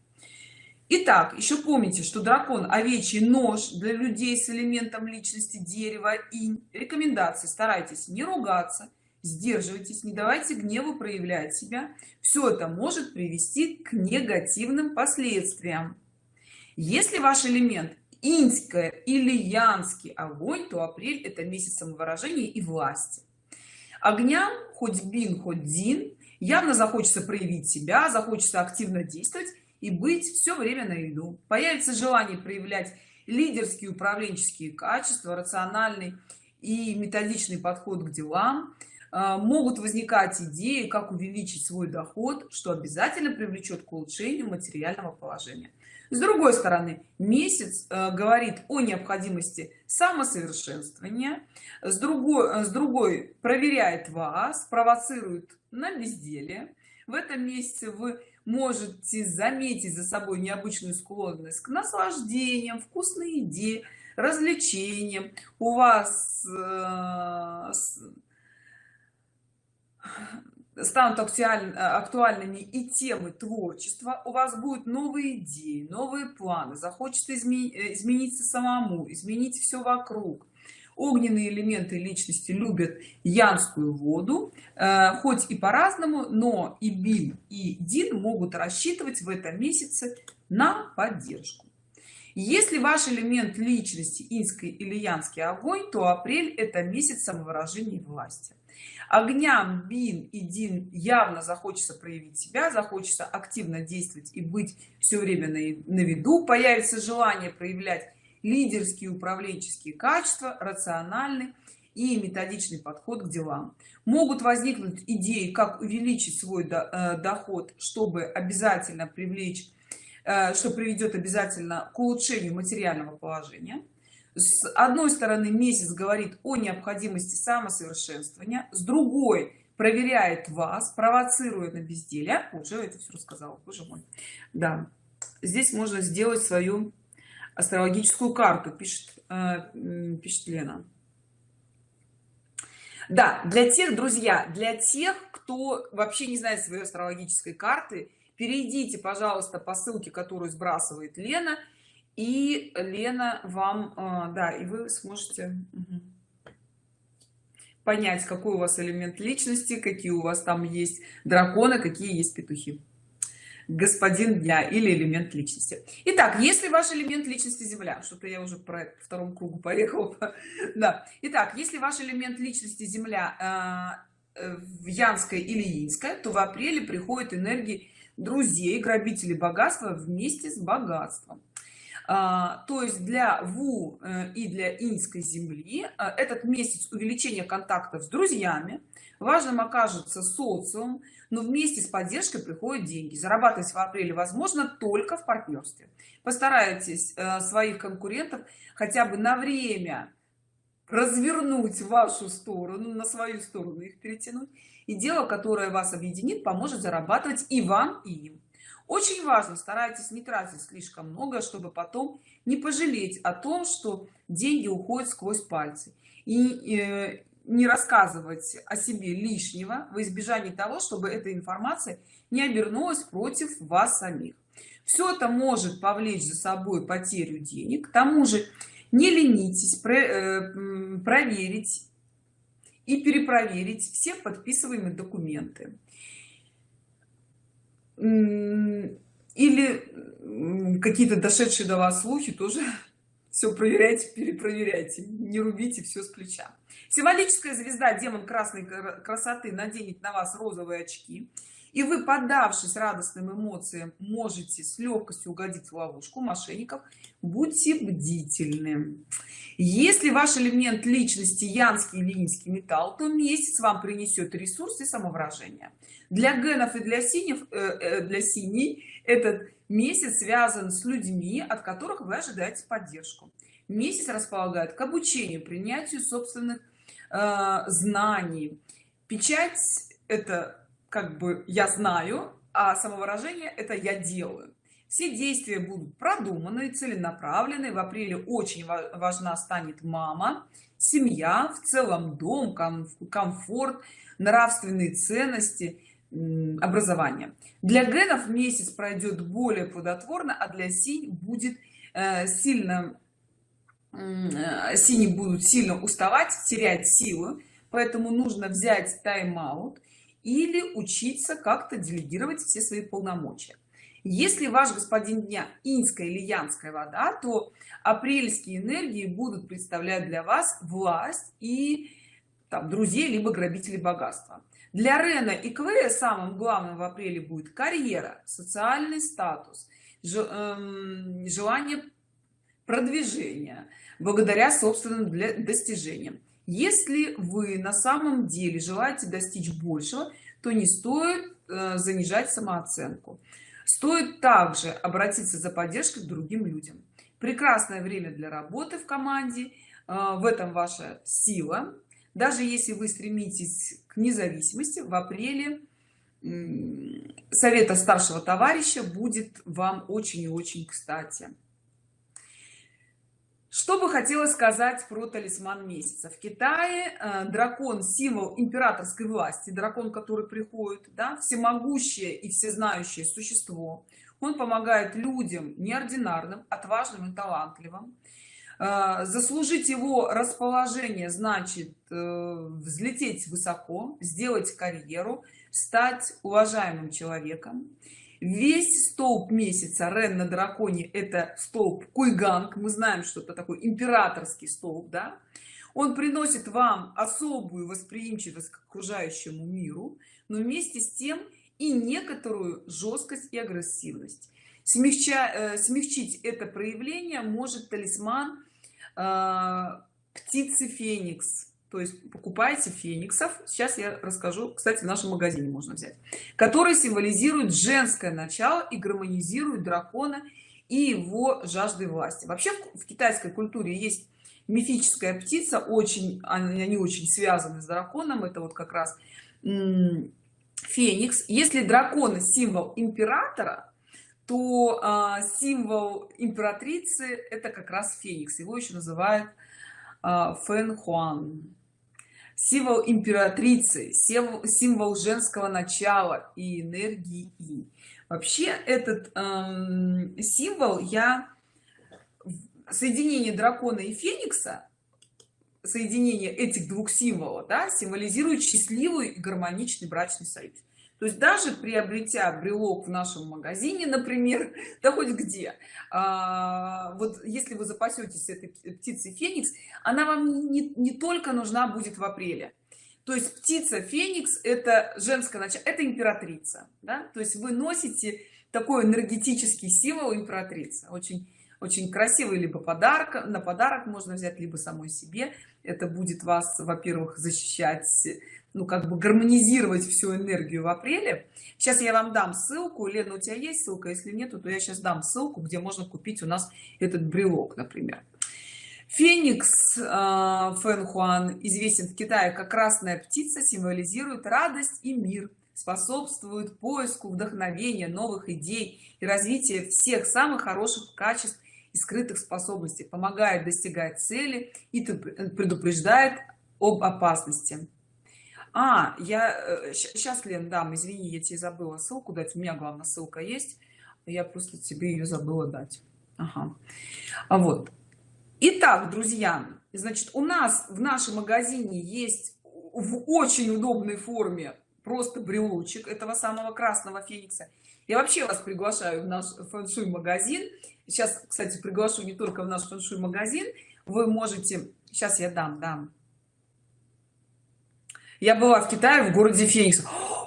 Итак, еще помните, что дракон овечий нож для людей с элементом личности дерева и рекомендации старайтесь не ругаться, сдерживайтесь не давайте гневу проявлять себя. Все это может привести к негативным последствиям. Если ваш элемент инская или янский огонь то апрель это месяц самовыражения и власти. Огням хоть бин хоть дин явно захочется проявить себя захочется активно действовать и быть все время на виду. Появится желание проявлять лидерские управленческие качества рациональный и методичный подход к делам могут возникать идеи как увеличить свой доход что обязательно привлечет к улучшению материального положения. С другой стороны месяц э, говорит о необходимости самосовершенствования с другой с другой проверяет вас провоцирует на безделие. В этом месяце вы можете заметить за собой необычную склонность к наслаждениям вкусной еде развлечениям. У вас э, станут актуальными и темы творчества. У вас будут новые идеи новые планы. Захочется измениться самому изменить все вокруг. Огненные элементы личности любят янскую воду э, хоть и по-разному но и бин и дин могут рассчитывать в этом месяце на поддержку. Если ваш элемент личности инской или янский огонь то апрель это месяц самовыражения власти огням бин и дин явно захочется проявить себя захочется активно действовать и быть все время на, на виду. Появится желание проявлять лидерские управленческие качества рациональный и методичный подход к делам. Могут возникнуть идеи как увеличить свой э, доход чтобы обязательно привлечь э, что приведет обязательно к улучшению материального положения с одной стороны месяц говорит о необходимости самосовершенствования с другой проверяет вас провоцирует на безделие. Уже это все рассказала боже мой. Да здесь можно сделать свою астрологическую карту пишет э, пишет лена. Да для тех друзья для тех кто вообще не знает своей астрологической карты перейдите пожалуйста по ссылке которую сбрасывает лена и лена вам э, да и вы сможете понять какой у вас элемент личности какие у вас там есть драконы какие есть петухи. Господин дня или элемент личности. Итак если ваш элемент личности земля? Что-то я уже про втором кругу поехал да. Итак если ваш элемент личности земля э, в янской или инская то в апреле приходят энергии друзей грабителей богатства вместе с богатством. а, то есть для ву э, и для инской земли э, этот месяц увеличения контактов с друзьями важным окажется социум но вместе с поддержкой приходят деньги. Зарабатывать в апреле возможно только в партнерстве. Постарайтесь э, своих конкурентов хотя бы на время развернуть в вашу сторону на свою сторону их перетянуть. И дело которое вас объединит поможет зарабатывать и вам и им очень важно старайтесь не тратить слишком много чтобы потом не пожалеть о том что деньги уходят сквозь пальцы. И э, не рассказывать о себе лишнего в избежании того чтобы эта информация не обернулась против вас самих. Все это может повлечь за собой потерю денег. К тому же не ленитесь э, проверить и перепроверить все подписываемые документы или какие-то дошедшие до вас слухи тоже все проверяйте перепроверяйте не рубите все с плеча. Символическая звезда демон красной красоты наденет на вас розовые очки и вы поддавшись радостным эмоциям можете с легкостью угодить в ловушку мошенников. Будьте бдительны. Если ваш элемент личности янский или металл то месяц вам принесет ресурс и для генов и для синих э, э, для синий этот месяц связан с людьми от которых вы ожидаете поддержку. Месяц располагает к обучению принятию собственных э, знаний. Печать это как бы я знаю а самовыражение это я делаю. Все действия будут продуманы целенаправлены в апреле очень важна станет мама семья в целом дом комфорт нравственные ценности образования для генов месяц пройдет более плодотворно а для синь будет э, сильно э, синие будут сильно уставать терять силу поэтому нужно взять тайм-аут или учиться как-то делегировать все свои полномочия. Если ваш господин дня инская или янская вода то апрельские энергии будут представлять для вас власть и там друзей либо грабителей богатства. Для рена и квея самым главным в апреле будет карьера социальный статус эм, желание продвижения благодаря собственным достижениям если вы на самом деле желаете достичь большего то не стоит э, занижать самооценку. Стоит также обратиться за поддержкой к другим людям. Прекрасное время для работы в команде э, в этом ваша сила. Даже если вы стремитесь к независимости в апреле совета старшего товарища будет вам очень и очень кстати что бы хотелось сказать про талисман месяца? В китае э, дракон символ императорской власти дракон который приходит да всемогущее и всезнающее существо. Он помогает людям неординарным отважным и талантливым. Э, заслужить его расположение значит э, взлететь высоко сделать карьеру стать уважаемым человеком весь столб месяца рен на драконе это столб куйганг. Мы знаем что это такой императорский столб да? Он приносит вам особую восприимчивость к окружающему миру но вместе с тем и некоторую жесткость и агрессивность. Смягча э, смягчить это проявление может талисман э, птицы феникс то есть покупайте фениксов. Сейчас я расскажу кстати в нашем магазине можно взять который символизирует женское начало и гармонизирует дракона и его жажды власти. Вообще в китайской культуре есть мифическая птица очень они очень связаны с драконом. Это вот как раз феникс. Если дракон символ императора то а, символ императрицы это как раз феникс. Его еще называют а, фэн хуан символ императрицы символ, женского начала и энергии. Вообще этот эм, символ я соединение дракона и феникса соединение этих двух символов да, символизирует счастливый и гармоничный брачный союз то есть даже приобретя брелок в нашем магазине например да хоть где а, вот если вы запасетесь этой птицей феникс она вам не, не только нужна будет в апреле. То есть птица феникс это женское начало это императрица да? то есть вы носите такой энергетический символ императрица. Очень очень красивый либо подарок на подарок можно взять либо самой себе. Это будет вас во-первых защищать ну как бы гармонизировать всю энергию в апреле. Сейчас я вам дам ссылку. Лена у тебя есть ссылка? Если нету то я сейчас дам ссылку где можно купить у нас этот брелок например. Феникс э, фэн хуан известен в китае как красная птица символизирует радость и мир способствует поиску вдохновения новых идей и развития всех самых хороших качеств и скрытых способностей. Помогает достигать цели и предупреждает об опасности а я сейчас э, лен дам извини я тебе забыла ссылку дать у меня главная ссылка есть я просто тебе ее забыла дать. Ага. а вот. Итак друзья значит у нас в нашем магазине есть в очень удобной форме просто брелочек этого самого красного феникса. Я вообще вас приглашаю в наш фэншуй магазин сейчас кстати приглашу не только в наш фэншуй магазин вы можете сейчас я дам дам я была в китае в городе феникс.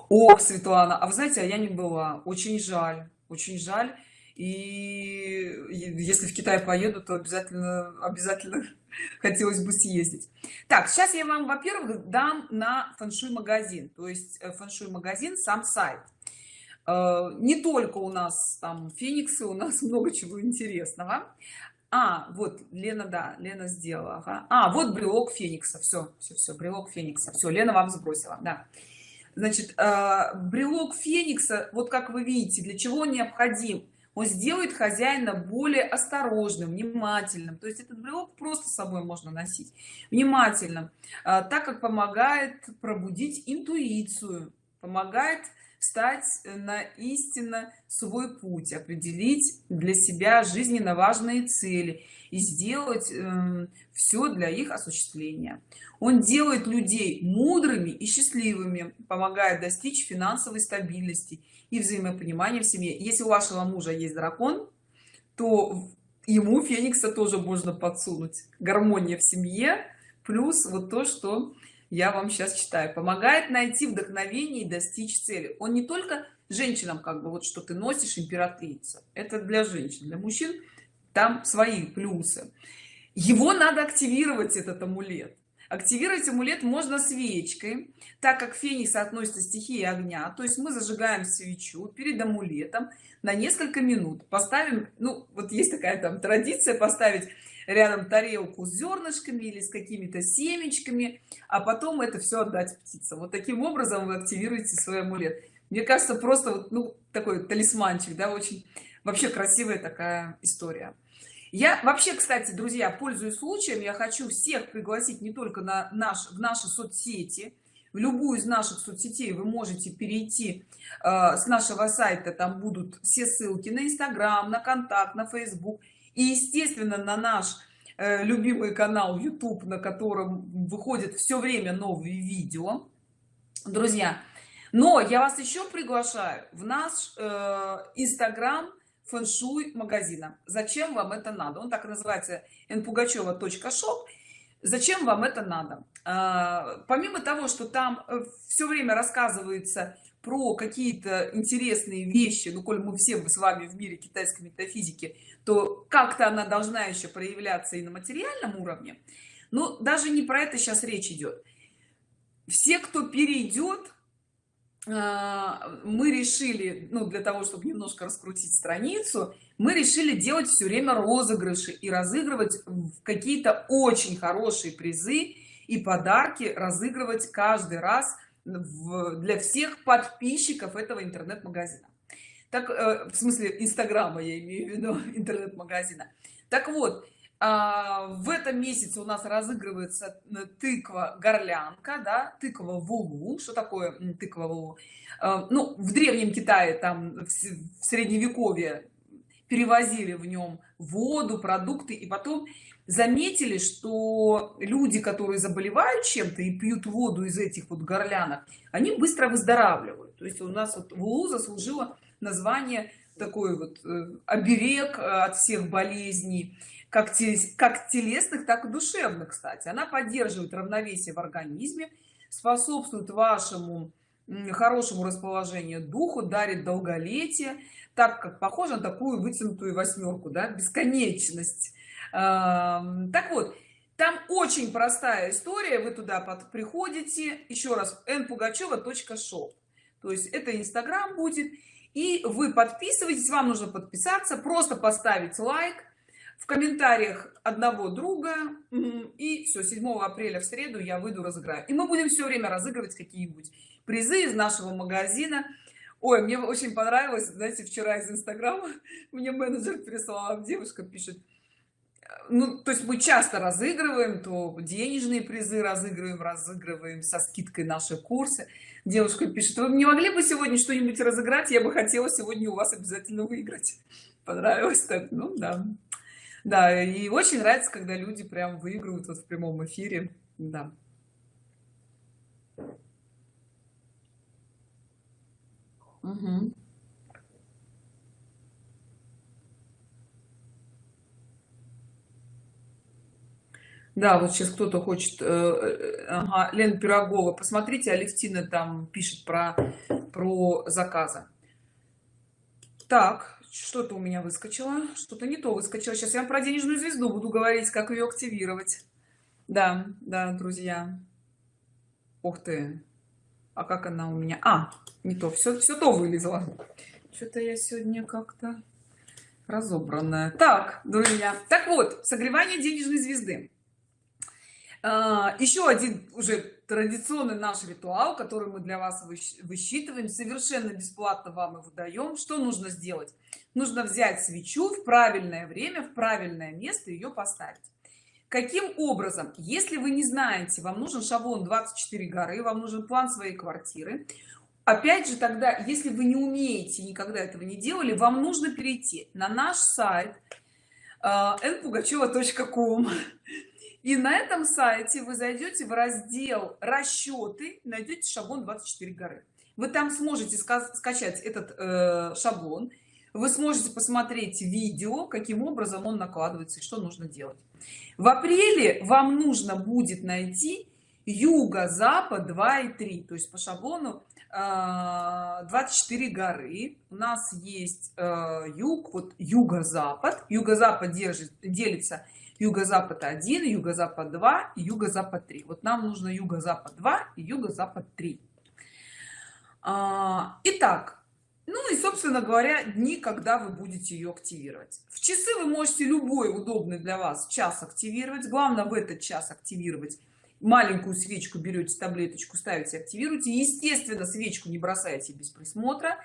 О светлана а вы знаете а я не была. Очень жаль очень жаль. И если в китай поеду то обязательно обязательно хотелось бы съездить. Так сейчас я вам во-первых дам на фэншуй магазин. То есть э, фэншуй магазин сам сайт. Э, не только у нас там фениксы у нас много чего интересного а вот лена да лена сделала ага. а вот брелок феникса все все все брелок феникса все лена вам сбросила да. Значит э, брелок феникса вот как вы видите для чего он необходим? Он сделает хозяина более осторожным внимательным. То есть этот брелок просто с собой можно носить внимательным. Э, так как помогает пробудить интуицию помогает встать на истинно свой путь определить для себя жизненно важные цели и сделать э, эм, все для их осуществления. Он делает людей мудрыми и счастливыми помогает достичь финансовой стабильности и взаимопонимания в семье. Если у вашего мужа есть дракон то ему феникса тоже можно подсунуть. Гармония в семье плюс вот то что я вам сейчас читаю. Помогает найти вдохновение и достичь цели. Он не только женщинам как бы вот что ты носишь императрица. Это для женщин. Для мужчин там свои плюсы. Его надо активировать этот амулет активировать амулет можно свечкой так как феникс относится стихии огня. То есть мы зажигаем свечу перед амулетом на несколько минут. Поставим ну вот есть такая там традиция поставить рядом тарелку с зернышками или с какими-то семечками а потом это все отдать птицам. Вот таким образом вы активируете свой амулет. Мне кажется просто вот ну такой талисманчик да очень вообще красивая такая история я вообще кстати друзья пользуясь случаем я хочу всех пригласить не только на наш в наши соцсети. В любую из наших соцсетей вы можете перейти э, с нашего сайта. Там будут все ссылки на инстаграм на контакт на facebook и естественно на наш э, любимый канал youtube на котором выходит все время новые видео. Друзья но я вас еще приглашаю в наш инстаграм э, фэншуй магазина. Зачем вам это надо? Он так называется npugacheva shop зачем вам это надо? А, помимо того что там э, все время рассказывается про какие-то интересные вещи ну коль мы все с вами в мире китайской метафизики то как-то она должна еще проявляться и на материальном уровне. Но даже не про это сейчас речь идет все кто перейдет мы решили ну для того чтобы немножко раскрутить страницу мы решили делать все время розыгрыши и разыгрывать какие-то очень хорошие призы и подарки разыгрывать каждый раз в, для всех подписчиков этого интернет-магазина. Так э, в смысле инстаграма я имею в виду интернет-магазина. Так вот а, в этом месяце у нас разыгрывается э, тыква горлянка да тыква вулу. Что такое тыква вулу? А, ну в древнем китае там в средневековье перевозили в нем воду продукты. И потом заметили что люди которые заболевают чем-то и пьют воду из этих вот горлянок они быстро выздоравливают. То есть у нас вот вулу заслужила название такой вот э, оберег от всех болезней как, как телесных так и душевных кстати. Она поддерживает равновесие в организме способствует вашему хорошему расположению духу дарит долголетие так как похоже на такую вытянутую восьмерку да бесконечность. Так вот там очень простая история вы туда под приходите. Еще раз n пугачева shop то есть это инстаграм будет и вы подписываетесь вам нужно подписаться просто поставить лайк в комментариях одного друга и все 7 апреля в среду я выйду разыграю. И мы будем все время разыгрывать какие-нибудь призы из нашего магазина. Ой мне очень понравилось знаете вчера из инстаграма мне менеджер прислала девушка пишет ну то есть мы часто разыгрываем то денежные призы разыгрываем разыгрываем со скидкой наши курсы. Девушка пишет вы не могли бы сегодня что-нибудь разыграть? Я бы хотела сегодня у вас обязательно выиграть понравилось так? Ну да да и очень нравится когда люди прям выигрывают вот в прямом эфире. Да. Угу. да вот сейчас кто-то хочет э, э, ага, лен пирогова посмотрите алевтина там пишет про про заказы. Так что-то у меня выскочило что-то не то выскочило. Сейчас я про денежную звезду буду говорить как ее активировать. Да да друзья. Ух ты. А как она у меня? А не то. Все все то вылезло. Что-то я сегодня как-то разобранная. Так друзья так вот согревание денежной звезды еще один уже традиционный наш ритуал который мы для вас высчитываем совершенно бесплатно вам его даем что нужно сделать? Нужно взять свечу в правильное время в правильное место ее поставить. Каким образом? Если вы не знаете вам нужен шаблон 24 горы вам нужен план своей квартиры. Опять же тогда если вы не умеете никогда этого не делали вам нужно перейти на наш сайт npugacheva.com а, и на этом сайте вы зайдете в раздел расчеты найдете шаблон 24 горы вы там сможете скачать этот э, шаблон. Вы сможете посмотреть видео каким образом он накладывается и что нужно делать. В апреле вам нужно будет найти юго-запад 2 и 3 то есть по шаблону 24 э, горы у нас есть э, юг вот юго-запад. Юго-запад делится юго-запад 1 юго-запад 2 юго-запад 3 вот нам нужно юго-запад 2 и юго-запад 3 а, итак ну и собственно говоря дни когда вы будете ее активировать. В часы вы можете любой удобный для вас час активировать. Главное в этот час активировать. Маленькую свечку берете таблеточку ставите активируйте. Естественно свечку не бросайте без присмотра.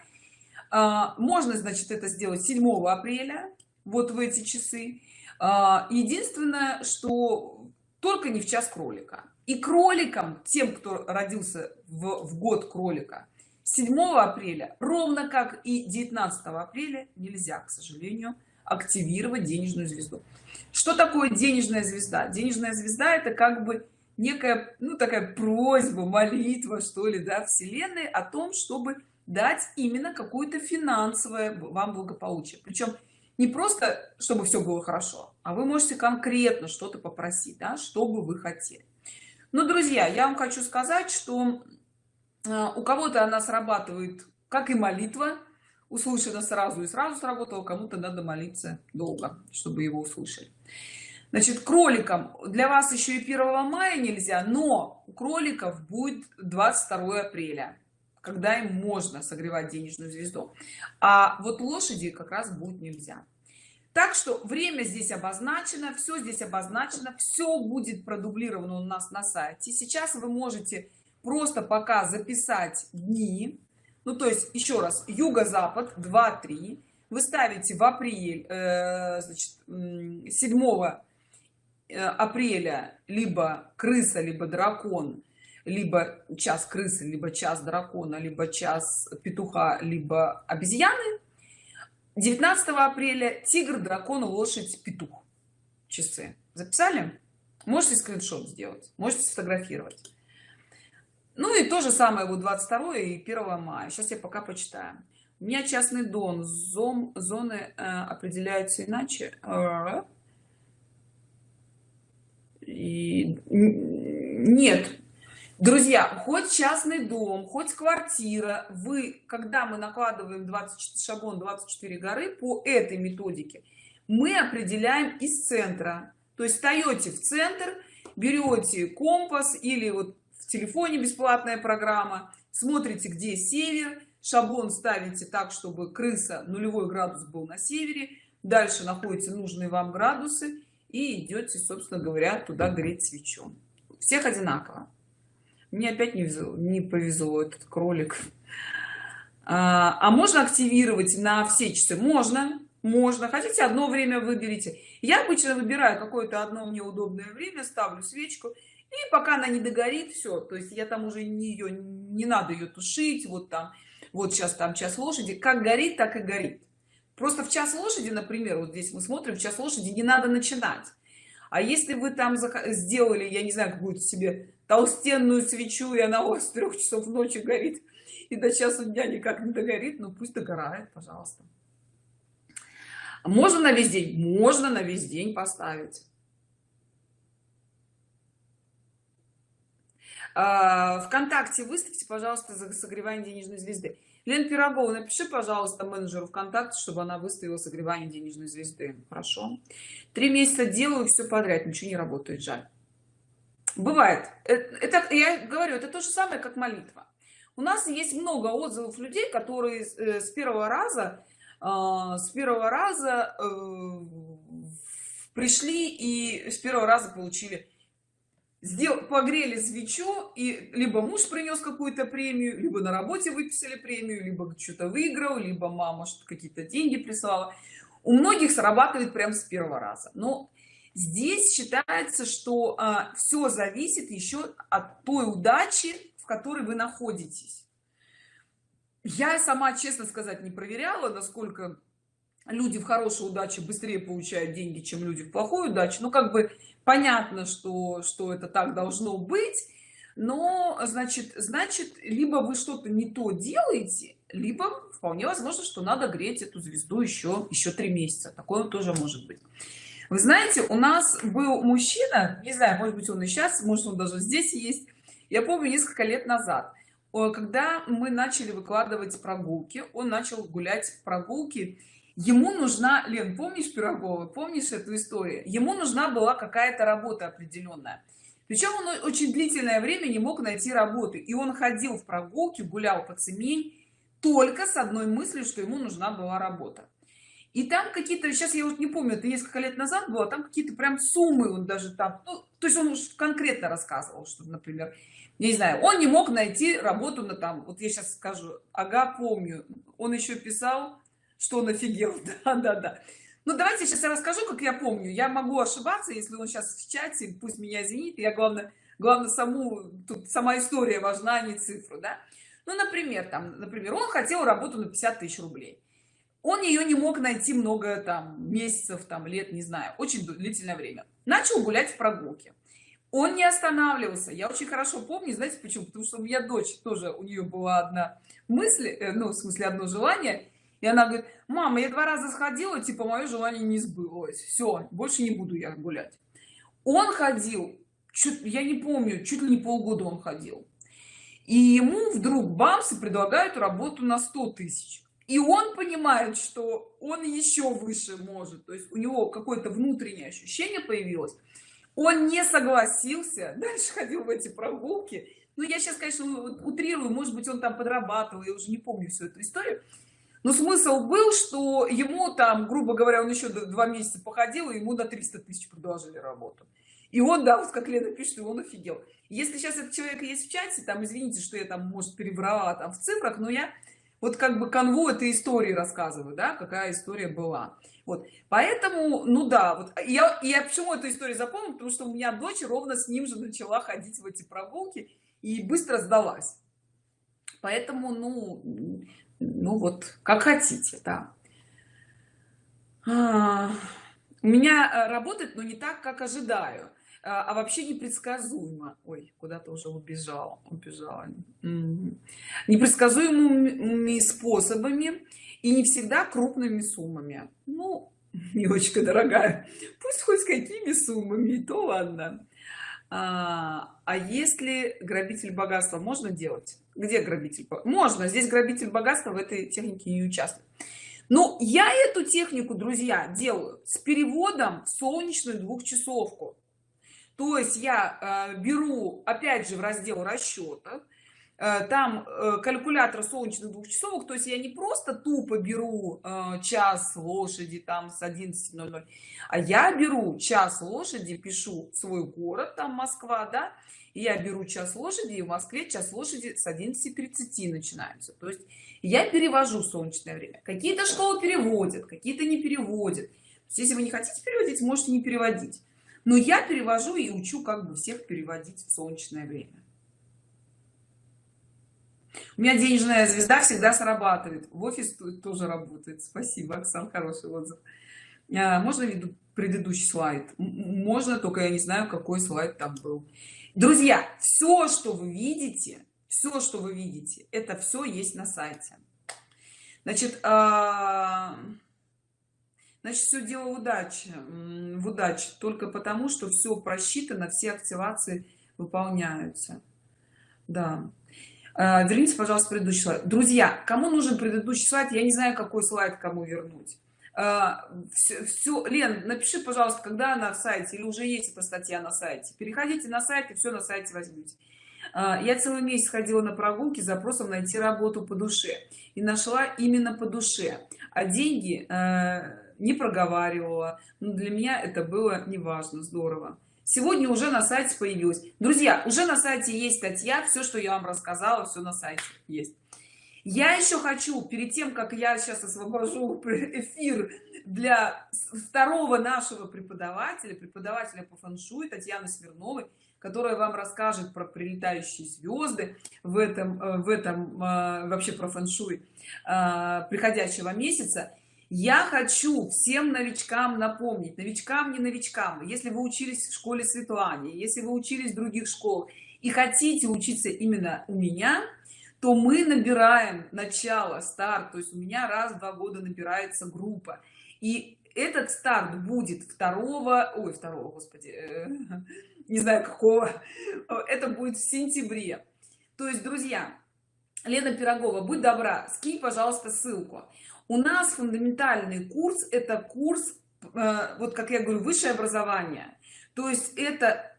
А, можно значит это сделать 7 апреля вот в эти часы единственное что только не в час кролика. И кроликам тем кто родился в, в год кролика 7 апреля ровно как и 19 апреля нельзя к сожалению активировать денежную звезду. Что такое денежная звезда? Денежная звезда это как бы некая ну такая просьба молитва что ли да вселенной о том чтобы дать именно какое-то финансовое вам благополучие. Причем не просто чтобы все было хорошо а вы можете конкретно что-то попросить да, что бы вы хотели. Но друзья я вам хочу сказать что э, у кого-то она срабатывает как и молитва. Услышана сразу и сразу сработала кому-то надо молиться долго чтобы его услышали. Значит кроликам для вас еще и 1 мая нельзя но у кроликов будет 22 апреля когда им можно согревать денежную звезду. А вот лошади как раз будет нельзя. Так что время здесь обозначено все здесь обозначено все будет продублировано у нас на сайте. Сейчас вы можете просто пока записать дни. Ну то есть еще раз юго-запад 2 3 вы ставите в апрель э, значит 7 э, апреля либо крыса либо дракон либо час крысы либо час дракона либо час петуха либо обезьяны 19 апреля тигр дракон лошадь петух. Часы. Записали? Можете скриншот сделать можете сфотографировать. Ну и то же самое вот 22 и 1 мая. Сейчас я пока почитаю у меня частный дом зон зоны э, определяются иначе. Э, и нет друзья хоть частный дом хоть квартира вы когда мы накладываем 20 шаблон 24 горы по этой методике мы определяем из центра. То есть встаете в центр берете компас или вот в телефоне бесплатная программа смотрите где север шаблон ставите так чтобы крыса нулевой градус был на севере дальше находите нужные вам градусы и идете собственно говоря туда греть свечу. Всех одинаково мне опять не, везло, не повезло этот кролик. А, а можно активировать на все часы можно можно. Хотите одно время выберите. Я обычно выбираю какое-то одно мне удобное время ставлю свечку и пока она не догорит все то есть я там уже не ее не надо ее тушить вот там вот сейчас там час лошади. Как горит так и горит. Просто в час лошади например вот здесь мы смотрим в час лошади не надо начинать а если вы там сделали я не знаю какую-то себе толстенную свечу и она у вас с трех часов ночи горит и до часу дня никак не догорит ну пусть догорает пожалуйста. Можно на весь день? Можно на весь день поставить. А, вконтакте выставьте пожалуйста за согревание денежной звезды лен пирогова напиши пожалуйста менеджеру вконтакте чтобы она выставила согревание денежной звезды. Хорошо. Три месяца делаю все подряд ничего не работает жаль. Бывает. Э, это я говорю это то же самое как молитва. У нас есть много отзывов людей которые э, с первого раза а, с первого раза э, пришли и с первого раза получили сделал погрели свечу и либо муж принес какую-то премию либо на работе выписали премию либо что-то выиграл либо мама что какие-то деньги прислала. У многих срабатывает прям с первого раза. Но здесь считается что а, все зависит еще от той удачи в которой вы находитесь. Я сама честно сказать не проверяла насколько люди в хорошей удаче быстрее получают деньги чем люди в плохой удаче. Ну как бы понятно что что это так должно быть но значит значит либо вы что-то не то делаете либо вполне возможно что надо греть эту звезду еще еще три месяца. Такое тоже может быть. Вы знаете у нас был мужчина не знаю может быть он и сейчас может он даже здесь есть я помню несколько лет назад. Когда мы начали выкладывать прогулки он начал гулять прогулки ему нужна лен помнишь пирогова? Помнишь эту историю? Ему нужна была какая-то работа определенная. Причем он очень длительное время не мог найти работы и он ходил в прогулки гулял по цемень только с одной мыслью что ему нужна была работа. И там какие-то сейчас я вот не помню это несколько лет назад было там какие-то прям суммы он даже там ну, то есть он уж конкретно рассказывал что например не знаю он не мог найти работу на там вот я сейчас скажу ага помню он еще писал что он офигел да да да. Ну давайте сейчас я расскажу как я помню. Я могу ошибаться если он сейчас в чате пусть меня извинит я главное главное саму тут сама история важна а не цифру да. Ну например там например он хотел работу на 50 тысяч рублей. Он ее не мог найти много там месяцев там лет не знаю очень длительное время. Начал гулять в прогулке. Он не останавливался. Я очень хорошо помню знаете почему? Потому что у меня дочь тоже у нее была одна мысль э, ну в смысле одно желание и она говорит мама я два раза сходила типа мое желание не сбылось. Все больше не буду я гулять он ходил чуть я не помню чуть ли не полгода он ходил. И ему вдруг бамсы предлагают работу на 100 тысяч. И он понимает что он еще выше может. То есть у него какое-то внутреннее ощущение появилось. Он не согласился дальше ходил в эти прогулки. Ну я сейчас конечно утрирую может быть он там подрабатывал я уже не помню всю эту историю но смысл был что ему там грубо говоря он еще два месяца походил и ему до 300 тысяч предложили работу. И он да вот как лена пишет он офигел. Если сейчас этот человек есть в чате там извините что я там может перебрала там в цифрах но я вот как бы канву этой истории рассказываю да какая история была. Вот. Поэтому ну да вот я я почему эту историю запомнил потому что у меня дочь ровно с ним же начала ходить в эти прогулки и быстро сдалась. Поэтому ну ну вот как хотите да. А, у меня э, работает но не так как ожидаю. А, а вообще непредсказуемо. Ой куда-то уже убежал убежала. Непредсказуемыми способами и не всегда крупными суммами. Ну милочка дорогая пусть хоть какими суммами то ладно. А, а если грабитель богатства можно делать где грабитель можно здесь грабитель богатства в этой технике не участвует. Но я эту технику друзья делаю с переводом в солнечную двухчасовку. То есть я э, беру опять же в раздел расчетов э, там э, калькулятор солнечных двухчасовок. То есть я не просто тупо беру э, час лошади там с 11:00 а я беру час лошади пишу свой город там москва да я беру час лошади и в москве час лошади с 11:30 начинается то есть я перевожу солнечное время. Какие-то школы переводят какие-то не переводят. Если вы не хотите переводить можете не переводить. Но я перевожу и учу как бы всех переводить в солнечное время. У меня денежная звезда всегда срабатывает. В офис тоже работает. Спасибо оксан хороший отзыв. А, можно виду предыдущий слайд? Можно только я не знаю какой слайд там был друзья все что вы видите все что вы видите это все есть на сайте. Значит а значит все дело удачи в удаче только потому что все просчитано все активации выполняются. Да. А, верните пожалуйста предыдущий слайд. Друзья кому нужен предыдущий слайд? Я не знаю какой слайд кому вернуть все, а, все лен напиши пожалуйста когда она в сайте или уже есть эта статья на сайте. Переходите на сайт и все на сайте возьмите а, я целый месяц ходила на прогулки с запросом найти работу по душе. И нашла именно по душе. А деньги не проговаривала. Но для меня это было неважно здорово. Сегодня уже на сайте появилась. Друзья уже на сайте есть статья все что я вам рассказала все на сайте есть я еще хочу перед тем как я сейчас освобожу эфир для второго нашего преподавателя преподавателя по фэншуй татьяны смирновой которая вам расскажет про прилетающие звезды в этом э, в этом э, вообще про фэншуй э, приходящего месяца. Я хочу всем новичкам напомнить новичкам не новичкам если вы учились в школе светлане если вы учились в других школ и хотите учиться именно у меня то мы набираем начало старт. То есть у меня раз в два года набирается группа. И этот старт будет второго ой второго господи э, не знаю какого. Это будет в сентябре. То есть друзья лена пирогова будь добра скинь пожалуйста ссылку. У нас фундаментальный курс это курс э, вот как я говорю высшее образование. То есть это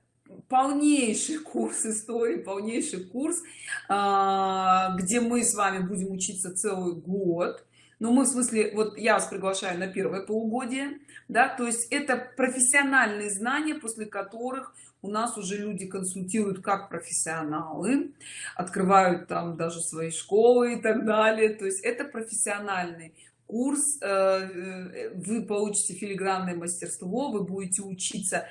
полнейший курс истории полнейший курс а, где мы с вами будем учиться целый год. Но мы в смысле вот я вас приглашаю на первое полугодие да то есть это профессиональные знания после которых у нас уже люди консультируют как профессионалы открывают там даже свои школы и так далее. То есть это профессиональный курс э, э, вы получите филигранное мастерство вы будете учиться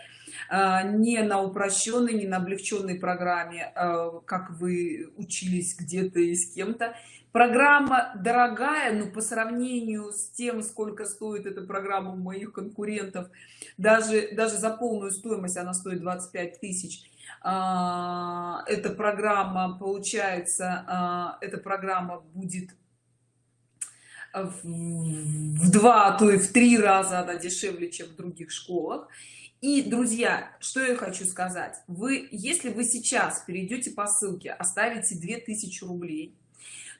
не на упрощенной не на облегченной программе как вы учились где-то и с кем-то. Программа дорогая но по сравнению с тем сколько стоит эта программа у моих конкурентов даже даже за полную стоимость она стоит 25 тысяч. А, эта программа получается а, эта программа будет в два а то и в три раза она дешевле чем в других школах и друзья что я хочу сказать. Вы если вы сейчас перейдете по ссылке оставите 2000 рублей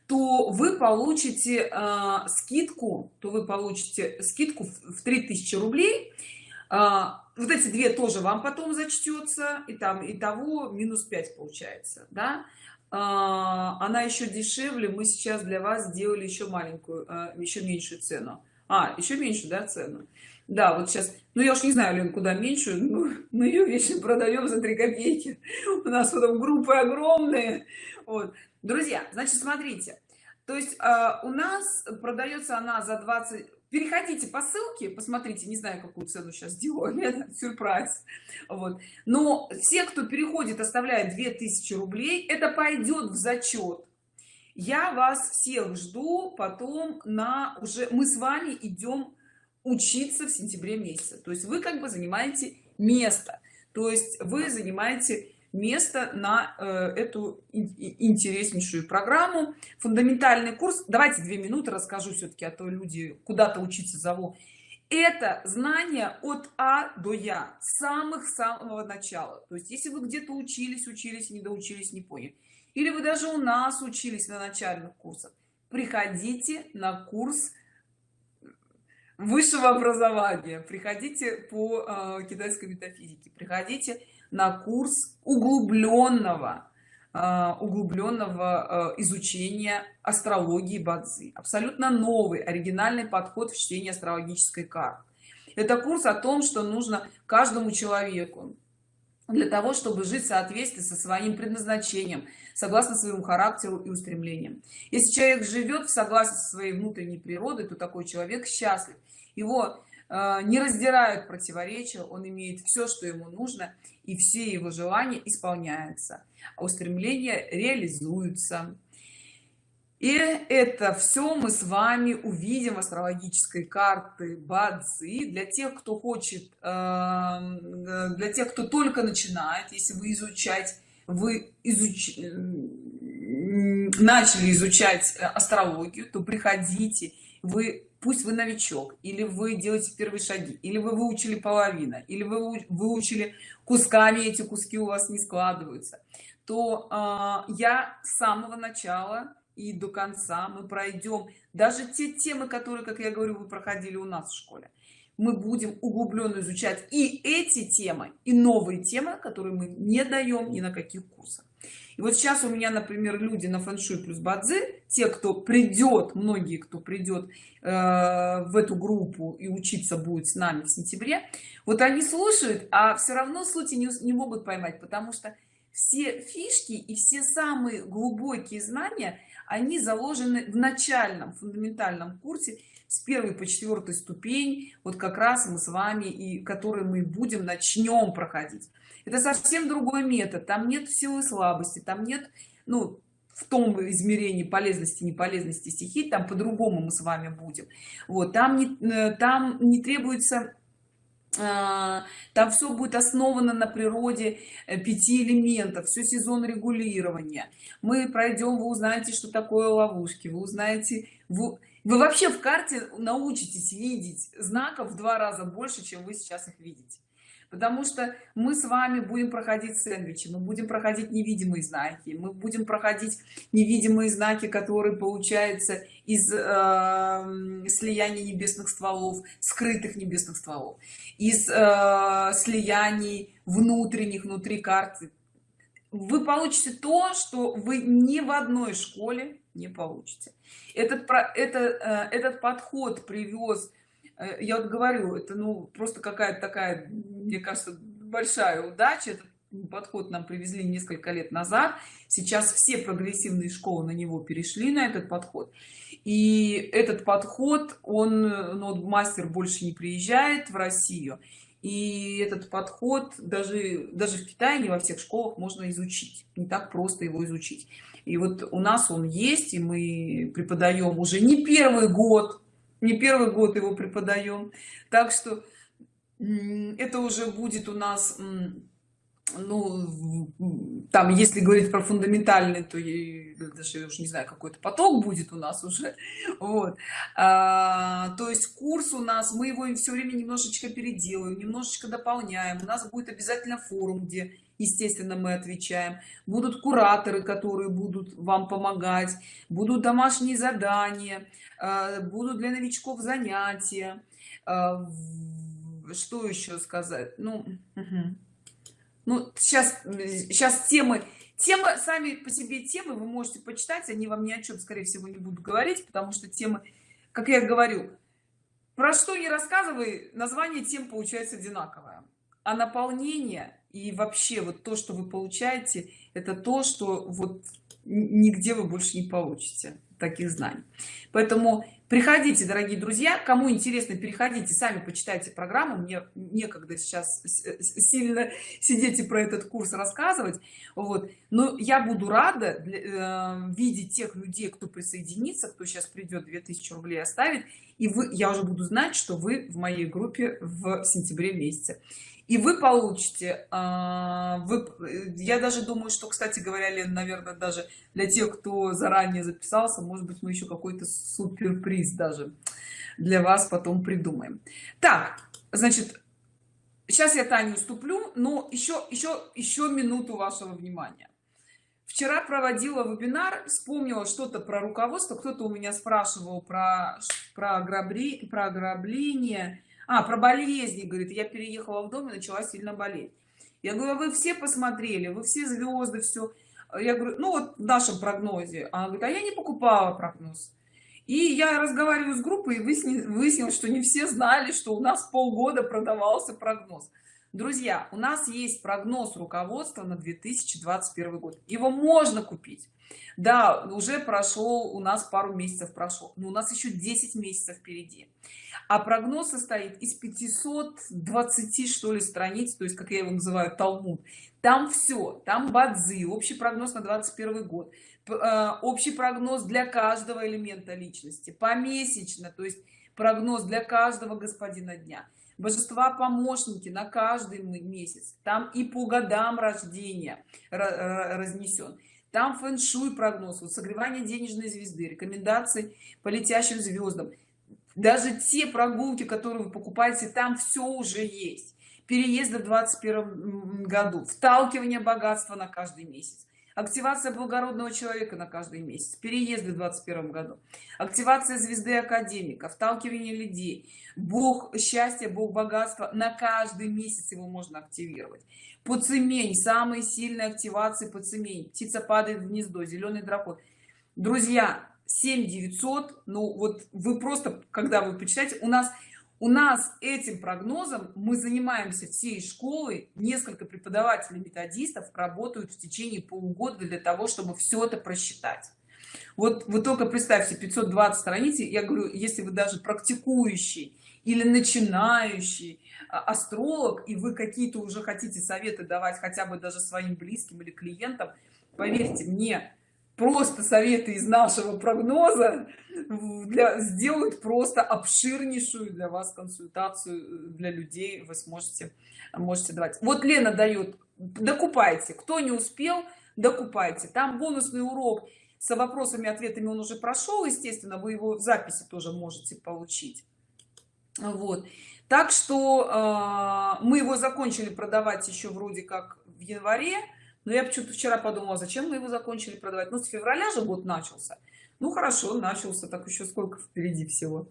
то вы получите э, скидку то вы получите скидку в 3000 рублей. Э, вот эти две тоже вам потом зачтется и там и того минус 5 получается да? Э, она еще дешевле мы сейчас для вас сделали еще маленькую э, еще меньшую цену. А еще меньше да цену да вот сейчас ну я уж не знаю Лен, куда меньше ну, мы ее вечно продаем за 3 копейки. У нас потом группы огромные. Вот. Друзья значит смотрите. То есть э, у нас продается она за 20 переходите по ссылке посмотрите не знаю какую цену сейчас делаю сюрприз. Вот. Но все кто переходит оставляет 2000 рублей. Это пойдет в зачет я вас всех жду потом на уже мы с вами идем учиться в сентябре месяце. То есть вы как бы занимаете место. То есть вы занимаете место на э, эту интереснейшую программу фундаментальный курс. Давайте две минуты расскажу все-таки а то люди куда-то учиться зову. Это знание от а до я самых самого начала. То есть если вы где-то учились учились не доучились не поняли. Или вы даже у нас учились на начальных курсах приходите на курс высшего образования. Приходите по э, китайской метафизике. Приходите на курс углубленного э, углубленного э, изучения астрологии бадзи. Абсолютно новый оригинальный подход в чтении астрологической карты. Это курс о том что нужно каждому человеку для того чтобы жить в соответствии со своим предназначением согласно своему характеру и устремлениям. Если человек живет в согласии со своей внутренней природой то такой человек счастлив его э, не раздирают противоречия он имеет все что ему нужно и все его желания исполняются а устремления реализуются. И это все мы с вами увидим астрологической карты бадзи. Для тех кто хочет э, для тех кто только начинает если вы изучать вы изуч... начали изучать астрологию то приходите вы пусть вы новичок или вы делаете первые шаги или вы выучили половина или вы выучили кусками эти куски у вас не складываются то э, я с самого начала и до конца мы пройдем. Даже те темы которые как я говорю вы проходили у нас в школе мы будем углубленно изучать и эти темы и новые темы которые мы не даем ни на каких курсах и вот сейчас у меня например люди на фэншуй плюс бадзи те кто придет многие кто придет э, в эту группу и учиться будет с нами в сентябре вот они слушают а все равно сути не, не могут поймать потому что все фишки и все самые глубокие знания они заложены в начальном фундаментальном курсе с первой по четвертой ступень вот как раз мы с вами и который мы будем начнем проходить это совсем другой метод. Там нет силы слабости там нет ну в том измерении полезности неполезности стихий там по-другому мы с вами будем. Вот там не э, там не требуется а, там все будет основано на природе э, пяти элементов все сезон регулирования. Мы пройдем вы узнаете что такое ловушки вы узнаете вы, вы вообще в карте научитесь видеть знаков в два раза больше чем вы сейчас их видите потому что мы с вами будем проходить сэндвичи мы будем проходить невидимые знаки мы будем проходить невидимые знаки которые получаются из э, слияния небесных стволов скрытых небесных стволов из э, слияний внутренних внутри карты вы получите то что вы ни в одной школе не получите. Этот про это э, этот подход привез я вот говорю это ну просто какая-то такая мне кажется большая удача. Этот подход нам привезли несколько лет назад. Сейчас все прогрессивные школы на него перешли на этот подход. И этот подход он ну, мастер больше не приезжает в россию. И этот подход даже даже в китае не во всех школах можно изучить. Не так просто его изучить. И вот у нас он есть и мы преподаем уже не первый год не первый год его преподаем. Так что это уже будет у нас ну там если говорить про фундаментальный то я даже уж не знаю какой-то поток будет у нас уже. Вот. А, то есть курс у нас мы его все время немножечко переделаем немножечко дополняем. У нас будет обязательно форум где естественно мы отвечаем. Будут кураторы которые будут вам помогать. Будут домашние задания э, будут для новичков занятия. Э, что еще сказать? Ну угу. ну сейчас сейчас темы темы сами по себе темы вы можете почитать они вам ни о чем скорее всего не будут говорить потому что темы как я говорю про что не рассказывай название тем получается одинаковое. А наполнение и вообще вот то что вы получаете это то что вот нигде вы больше не получите таких знаний. Поэтому приходите дорогие друзья. Кому интересно переходите сами почитайте программу. Мне некогда сейчас сильно сидеть и про этот курс рассказывать. Вот. Но я буду рада для, э, видеть тех людей кто присоединится кто сейчас придет 2000 рублей оставит и вы я уже буду знать что вы в моей группе в сентябре месяце и вы получите а, вы я даже думаю что кстати говоря Лен, наверное даже для тех кто заранее записался может быть мы еще какой-то суперприз даже для вас потом придумаем. Так значит сейчас я Таню уступлю но еще еще еще минуту вашего внимания. Вчера проводила вебинар вспомнила что-то про руководство кто-то у меня спрашивал про про ограбление про ограбление а про болезни говорит я переехала в дом и начала сильно болеть я говорю «А вы все посмотрели? Вы все звезды все я говорю ну вот в нашем прогнозе она говорит а я не покупала прогноз и я разговариваю с группой и выяснилось что не все знали что у нас полгода продавался прогноз. Друзья у нас есть прогноз руководства на 2021 год. Его можно купить. Да уже прошел у нас пару месяцев прошел но у нас еще 10 месяцев впереди а прогноз состоит из 520 что ли страниц то есть как я его называю талмуд. Там все там бадзи общий прогноз на 21 год э, общий прогноз для каждого элемента личности помесячно то есть прогноз для каждого господина дня. Божества помощники на каждый месяц. Там и по годам рождения разнесен там фэн-шуй прогноз вот согревание денежной звезды рекомендации по летящим звездам даже те прогулки которые вы покупаете там все уже есть переезды в 21 году вталкивание богатства на каждый месяц активация благородного человека на каждый месяц переезды в 21 году активация звезды академика вталкивание людей бог счастья бог богатства на каждый месяц его можно активировать Пуцемень, самые сильные активации Пуцемень. Птица падает в гнездо, зеленый дракон. Друзья, 7900, ну вот вы просто, когда вы почитаете, у нас, у нас этим прогнозом мы занимаемся всей школой, несколько преподавателей методистов работают в течение полугода для того, чтобы все это просчитать. Вот вы только представьте 520 страниц, я говорю, если вы даже практикующий или начинающий а, астролог и вы какие-то уже хотите советы давать хотя бы даже своим близким или клиентам поверьте мне просто советы из нашего прогноза для, сделают просто обширнейшую для вас консультацию э, для людей вы сможете можете давать. Вот лена дает докупайте кто не успел докупайте. Там бонусный урок с вопросами ответами он уже прошел естественно вы его в записи тоже можете получить. Вот. Так что э, мы его закончили продавать еще вроде как в январе но я почему-то вчера подумала зачем мы его закончили продавать? Ну с февраля же год начался. Ну хорошо начался так еще сколько впереди всего.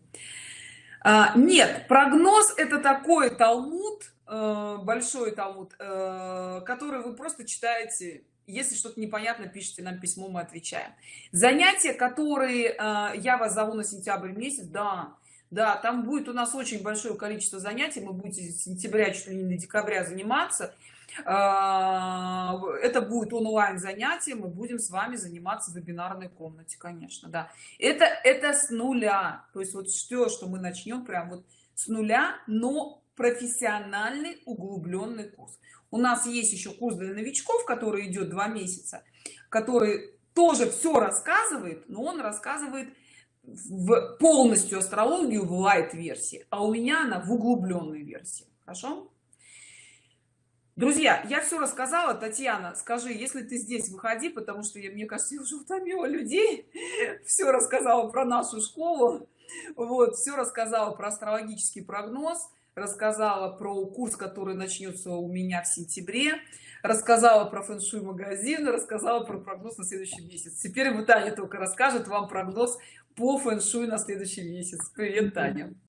А, нет прогноз это такой талмуд э, большой талмуд э, который вы просто читаете если что-то непонятно пишите нам письмо мы отвечаем. Занятия которые э, я вас зову на сентябрь месяц да да там будет у нас очень большое количество занятий мы будете с сентября чуть ли не до декабря заниматься это будет онлайн занятие мы будем с вами заниматься в вебинарной комнате конечно да. Это это с нуля. То есть вот что что мы начнем прям вот с нуля но профессиональный углубленный курс. У нас есть еще курс для новичков который идет два месяца который тоже все рассказывает но он рассказывает в полностью астрологию в лайт версии а у меня она в углубленной версии. Хорошо друзья я все рассказала. Татьяна скажи если ты здесь выходи потому что я мне кажется я уже утомила людей. Все рассказала про нашу школу. Вот все рассказала про астрологический прогноз рассказала про курс который начнется у меня в сентябре рассказала про фэн-шуй магазин рассказала про прогноз на следующий месяц. Теперь вы таня только расскажет вам прогноз по фэн-шуй на следующий месяц. Привет таня